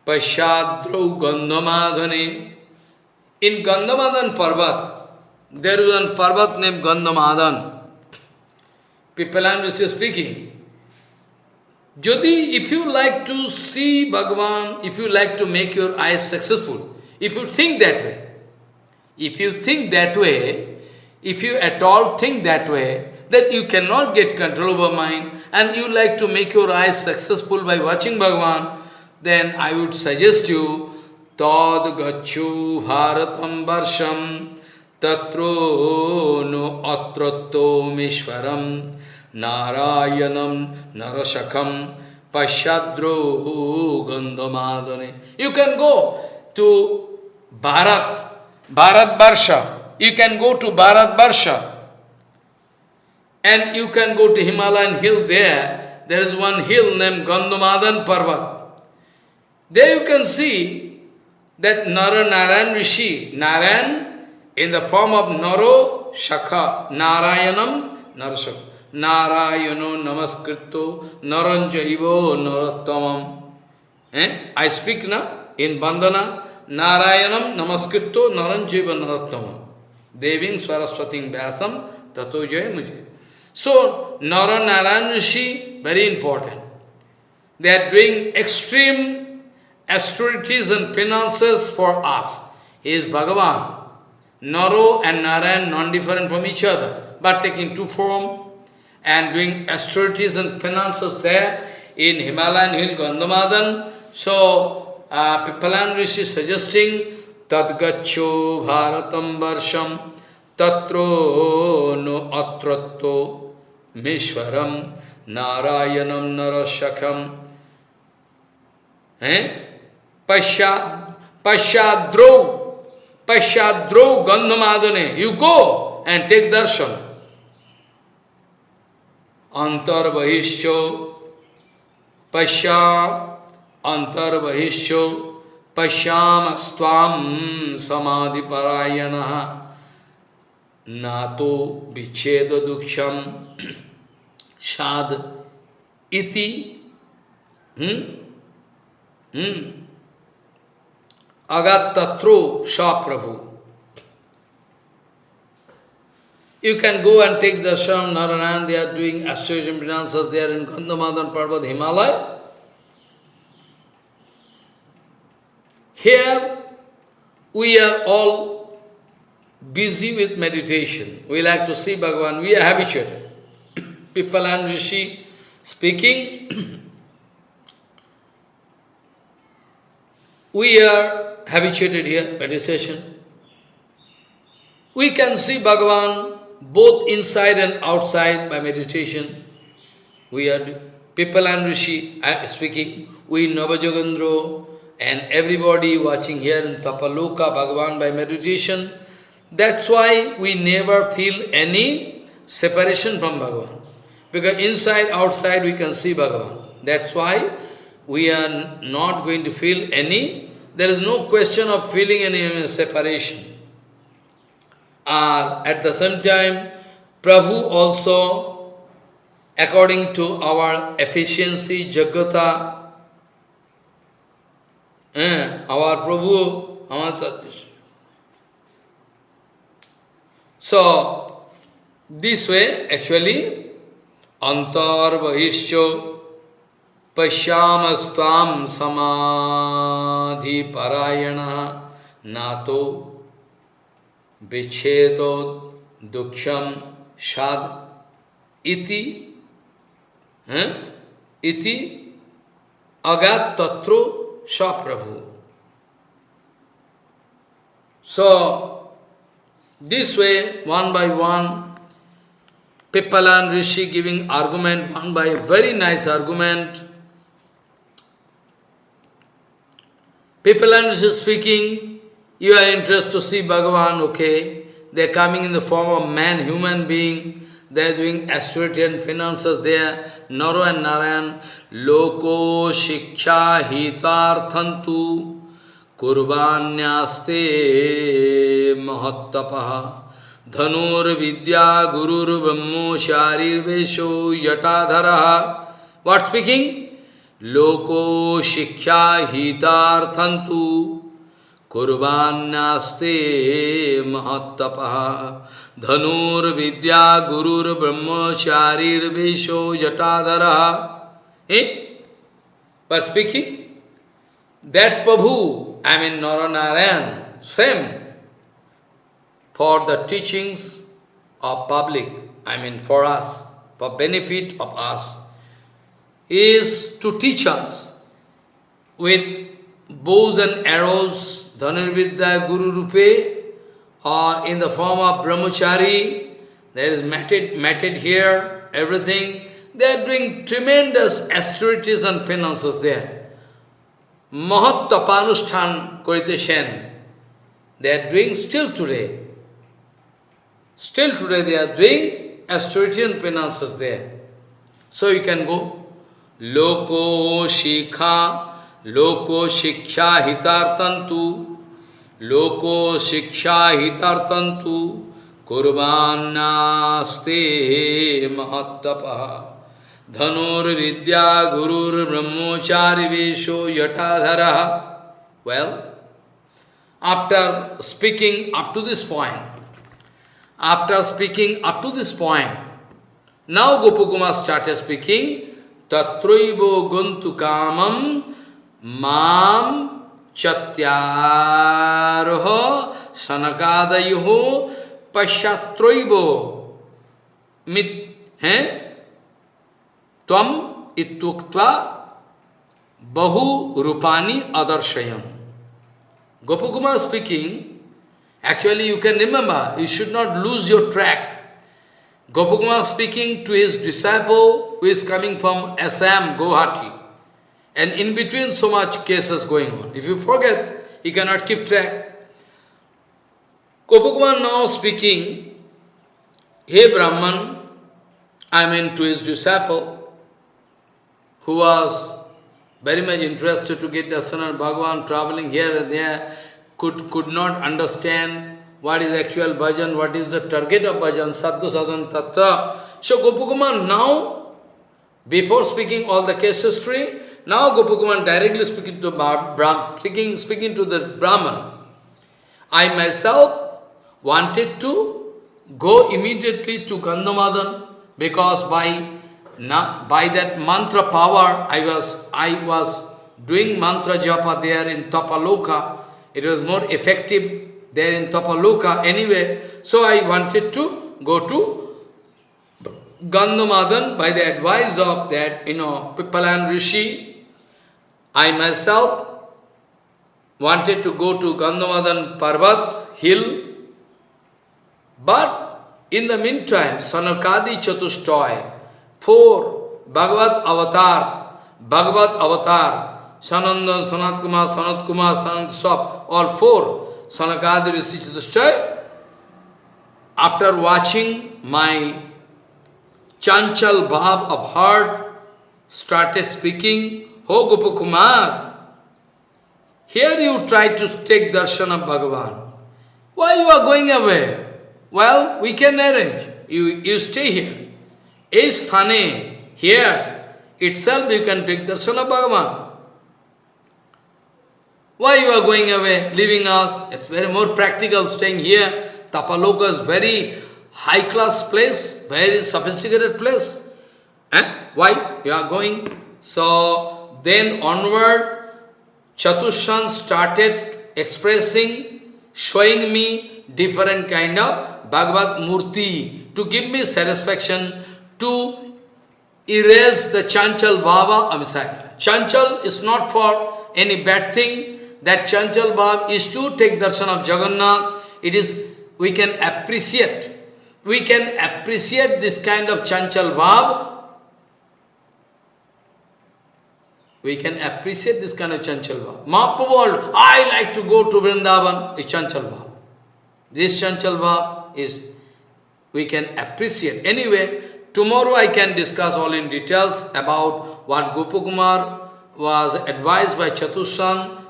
Pashadrau Gandamadhane. In Gandhamadan Parvat, there is one Parvat named Gandhamadan. People are Rishi speaking. Jodi, if you like to see Bhagavan, if you like to make your eyes successful, if you think that way, if you think that way, if you at all think that way, that you cannot get control over mind, and you like to make your eyes successful by watching Bhagavan, then I would suggest you, Tad gachu bharatam varsham tatro no atratto mishwaram narayanam narashakam pashadro gandhamadane. You can go to Bharat, Bharat Barsha. You can go to Bharat Barsha. And you can go to Himalayan hill there. There is one hill named Gandhamadan Parvat. There you can see that Nara Narayan Rishi, Narayan in the form of Naro Shakha, Narayanam Narashakha. Narayano Namaskrito Naranjaivo Narottamam. Eh? I speak now in Bandana. Narayanam Namaskirto Naranjaiva Narottamam. Devin Swaraswating Vyasam Tato Jaya Mujhe. So, Nara Narayan Rishi, very important. They are doing extreme austerities and penances for us. He is Bhagavan. Naro and Narayan non-different from each other. but taking two form and doing austerities and penances there in Himalayan hill Gandhamadan. So, uh, Rishi suggesting, Tadgacho Bharatam Varsham Tatro no Atratto Mishwaram Narayanam Narashakam Eh? Pashad, Pashadro, Pashadro Gandhamadane. You go and take darshan. Antar Bahisho, Pasha, Antar Bahisho, Pasham Stvam Samadhi Parayanaha. नातो विच्छेद दुक्षम साध इति हम्म हम्म Agat Tatro Sha Prabhu. You can go and take the darshan, Narayan, they are doing astrologian finances there in Gandhamadan Parvat, Himalaya. Here, we are all busy with meditation. We like to see Bhagavan, we are habituated. *coughs* Pippalan Rishi speaking, *coughs* we are habituated here, meditation. We can see Bhagavan both inside and outside by meditation. We are Pippalan Rishi uh, speaking, we Navajogendro and everybody watching here in Tapaloka Bhagavan by meditation. That's why we never feel any separation from Bhagavan. Because inside, outside we can see Bhagavan. That's why we are not going to feel any, there is no question of feeling any separation. Uh, at the same time, Prabhu also, according to our efficiency, Jagata, eh, our Prabhu, our. So, this way, actually, Antar Vahishyo Pashyamastam Samadhi Parayana Nato Vichedo Duksham Shad Iti eh? Iti Agat Tatro Saprabhu. So, this way, one by one, Pippalan Rishi giving argument, one by very nice argument. Pippalan Rishi speaking, you are interested to see Bhagavan, okay. They are coming in the form of man, human being. They are doing austerity and finances there. Naro and Narayan. Loko shiksha hitarthantu kurbanyaste mahattapaha. Dhanur vidya gurur brahmo sharir vesho लोको शिक्षा हितार्थंतु कुर्बान्यास्ते महत्तप। धनुर्विद्या गुरुर्ब्रह्मचारीर्भिषो जटाधर। ए? पर speaking that Prabhu I mean Nar Narayan same for the teachings of public I mean for us for benefit of us is to teach us with bows and arrows Dhanurvidya Guru Rupe, or in the form of Brahmachari, there is matted, matted here, everything. They are doing tremendous austerities and penances there. Mahat Tapanushthan Koriteshen, they are doing still today. Still today they are doing austerity and penances there. So you can go. Loko Shikha Loko Shiksha Hitartantu Loko Shiksha Hitartantu Kurvanaste Mahattapaha Dhanur Vidya Gurur Brahmochari Vesho Yatadhara Well, after speaking up to this point, after speaking up to this point, now Gopakumar started speaking, Tatroivo Guntu Kamam Mam Chatyarho Sanakadayo Pashatroivo mit, eh? Tvam ituktva bahu rupani adarshayam. Gopakumar speaking, actually you can remember, you should not lose your track. Gopakumar speaking to his disciple who is coming from Assam, Guwahati. And in between so much cases going on. If you forget, you cannot keep track. Gopakumar now speaking, Hey Brahman, I mean to his disciple, who was very much interested to get darshan of Bhagavan, traveling here and there, could, could not understand what is actual bhajan, what is the target of bhajan, sadhu sadhan tattva. So Gopakumar now, before speaking all the case history, now Gopakumar directly speaking to Brahm, speaking, speaking to the Brahman. I myself wanted to go immediately to Gandhamadan because by now, by that mantra power, I was, I was doing mantra japa there in Tapaloka. It was more effective there in Tapaloka anyway. So I wanted to go to Gandhamadan by the advice of that, you know, Pippalan Rishi. I myself wanted to go to Gandhamadan Parvat hill, but in the meantime, Sanakadi Chatustoy, four Bhagavad Avatar, Bhagavad Avatar, Sanandan, Sanat Kumar, Sanat Kumar, Sanat all four, Sanakadi Rishi Chatustoy, after watching my chanchal bhav of heart, started speaking, Oh Gopakumar, here you try to take darshan of Bhagavan. Why you are going away? Well, we can arrange. You, you stay here. Is Thane, here itself you can take darshan of Bhagavan. Why you are going away, leaving us? It's very more practical staying here. Tapaloka is very high-class place, very sophisticated place. Eh? Why you are going? So, then onward, Chatushan started expressing, showing me different kind of Bhagavad Murti to give me satisfaction, to erase the Chanchal Baba. I'm sorry, Chanchal is not for any bad thing. That Chanchal Baba is to take darshan of Jagannath. It is, we can appreciate. We can appreciate this kind of Chanchal Baba we can appreciate this kind of Chanchal Bhav. Mahaprabhu, I like to go to Vrindavan, is Chanchal Bhav. This Chanchal Bhav is, we can appreciate. Anyway, tomorrow I can discuss all in details about what Gopakumar was advised by Chatushan.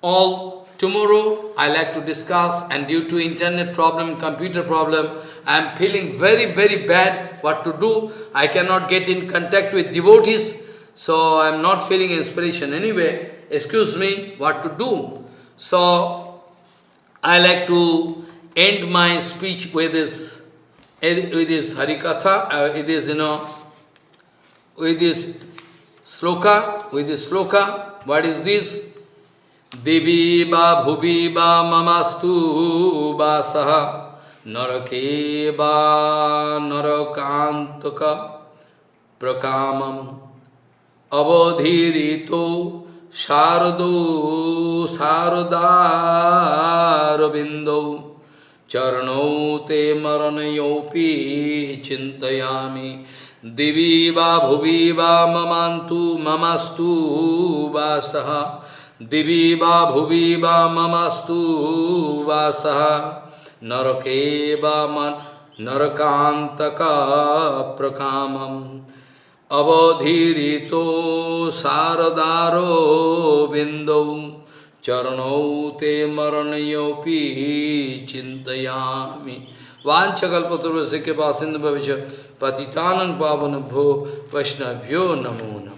All tomorrow I like to discuss and due to internet problem, computer problem, I am feeling very, very bad what to do. I cannot get in contact with devotees. So I am not feeling inspiration anyway. Excuse me, what to do? So I like to end my speech with this, with this Harikatha, uh, with this, you know, with this sloka, with this sloka. What is this? দেবী বা ভুবি বা মামাস্তু বা সাহা নরকে বা নরকান্তক প্রকামম অবধীরিত শারদ শারদারবিন্দ চরণৌ তে মরণয়োপি চিন্তয়ামি। দিবি বা ভুবি বা মমান্তু, মমাস্তু বা সহ दिवि वा भुवि वा ममस्तु वासः। नरके वा नरकान्तका प्रकामम् अवधीरितो शारदारो बिंदौ चरणौ ते मरणयोपि चिंतयामि वाछकल्पतरुस्य के पासिंद भविष्य पतितानंग पावन भो वैष्णव्यो नमो नमो।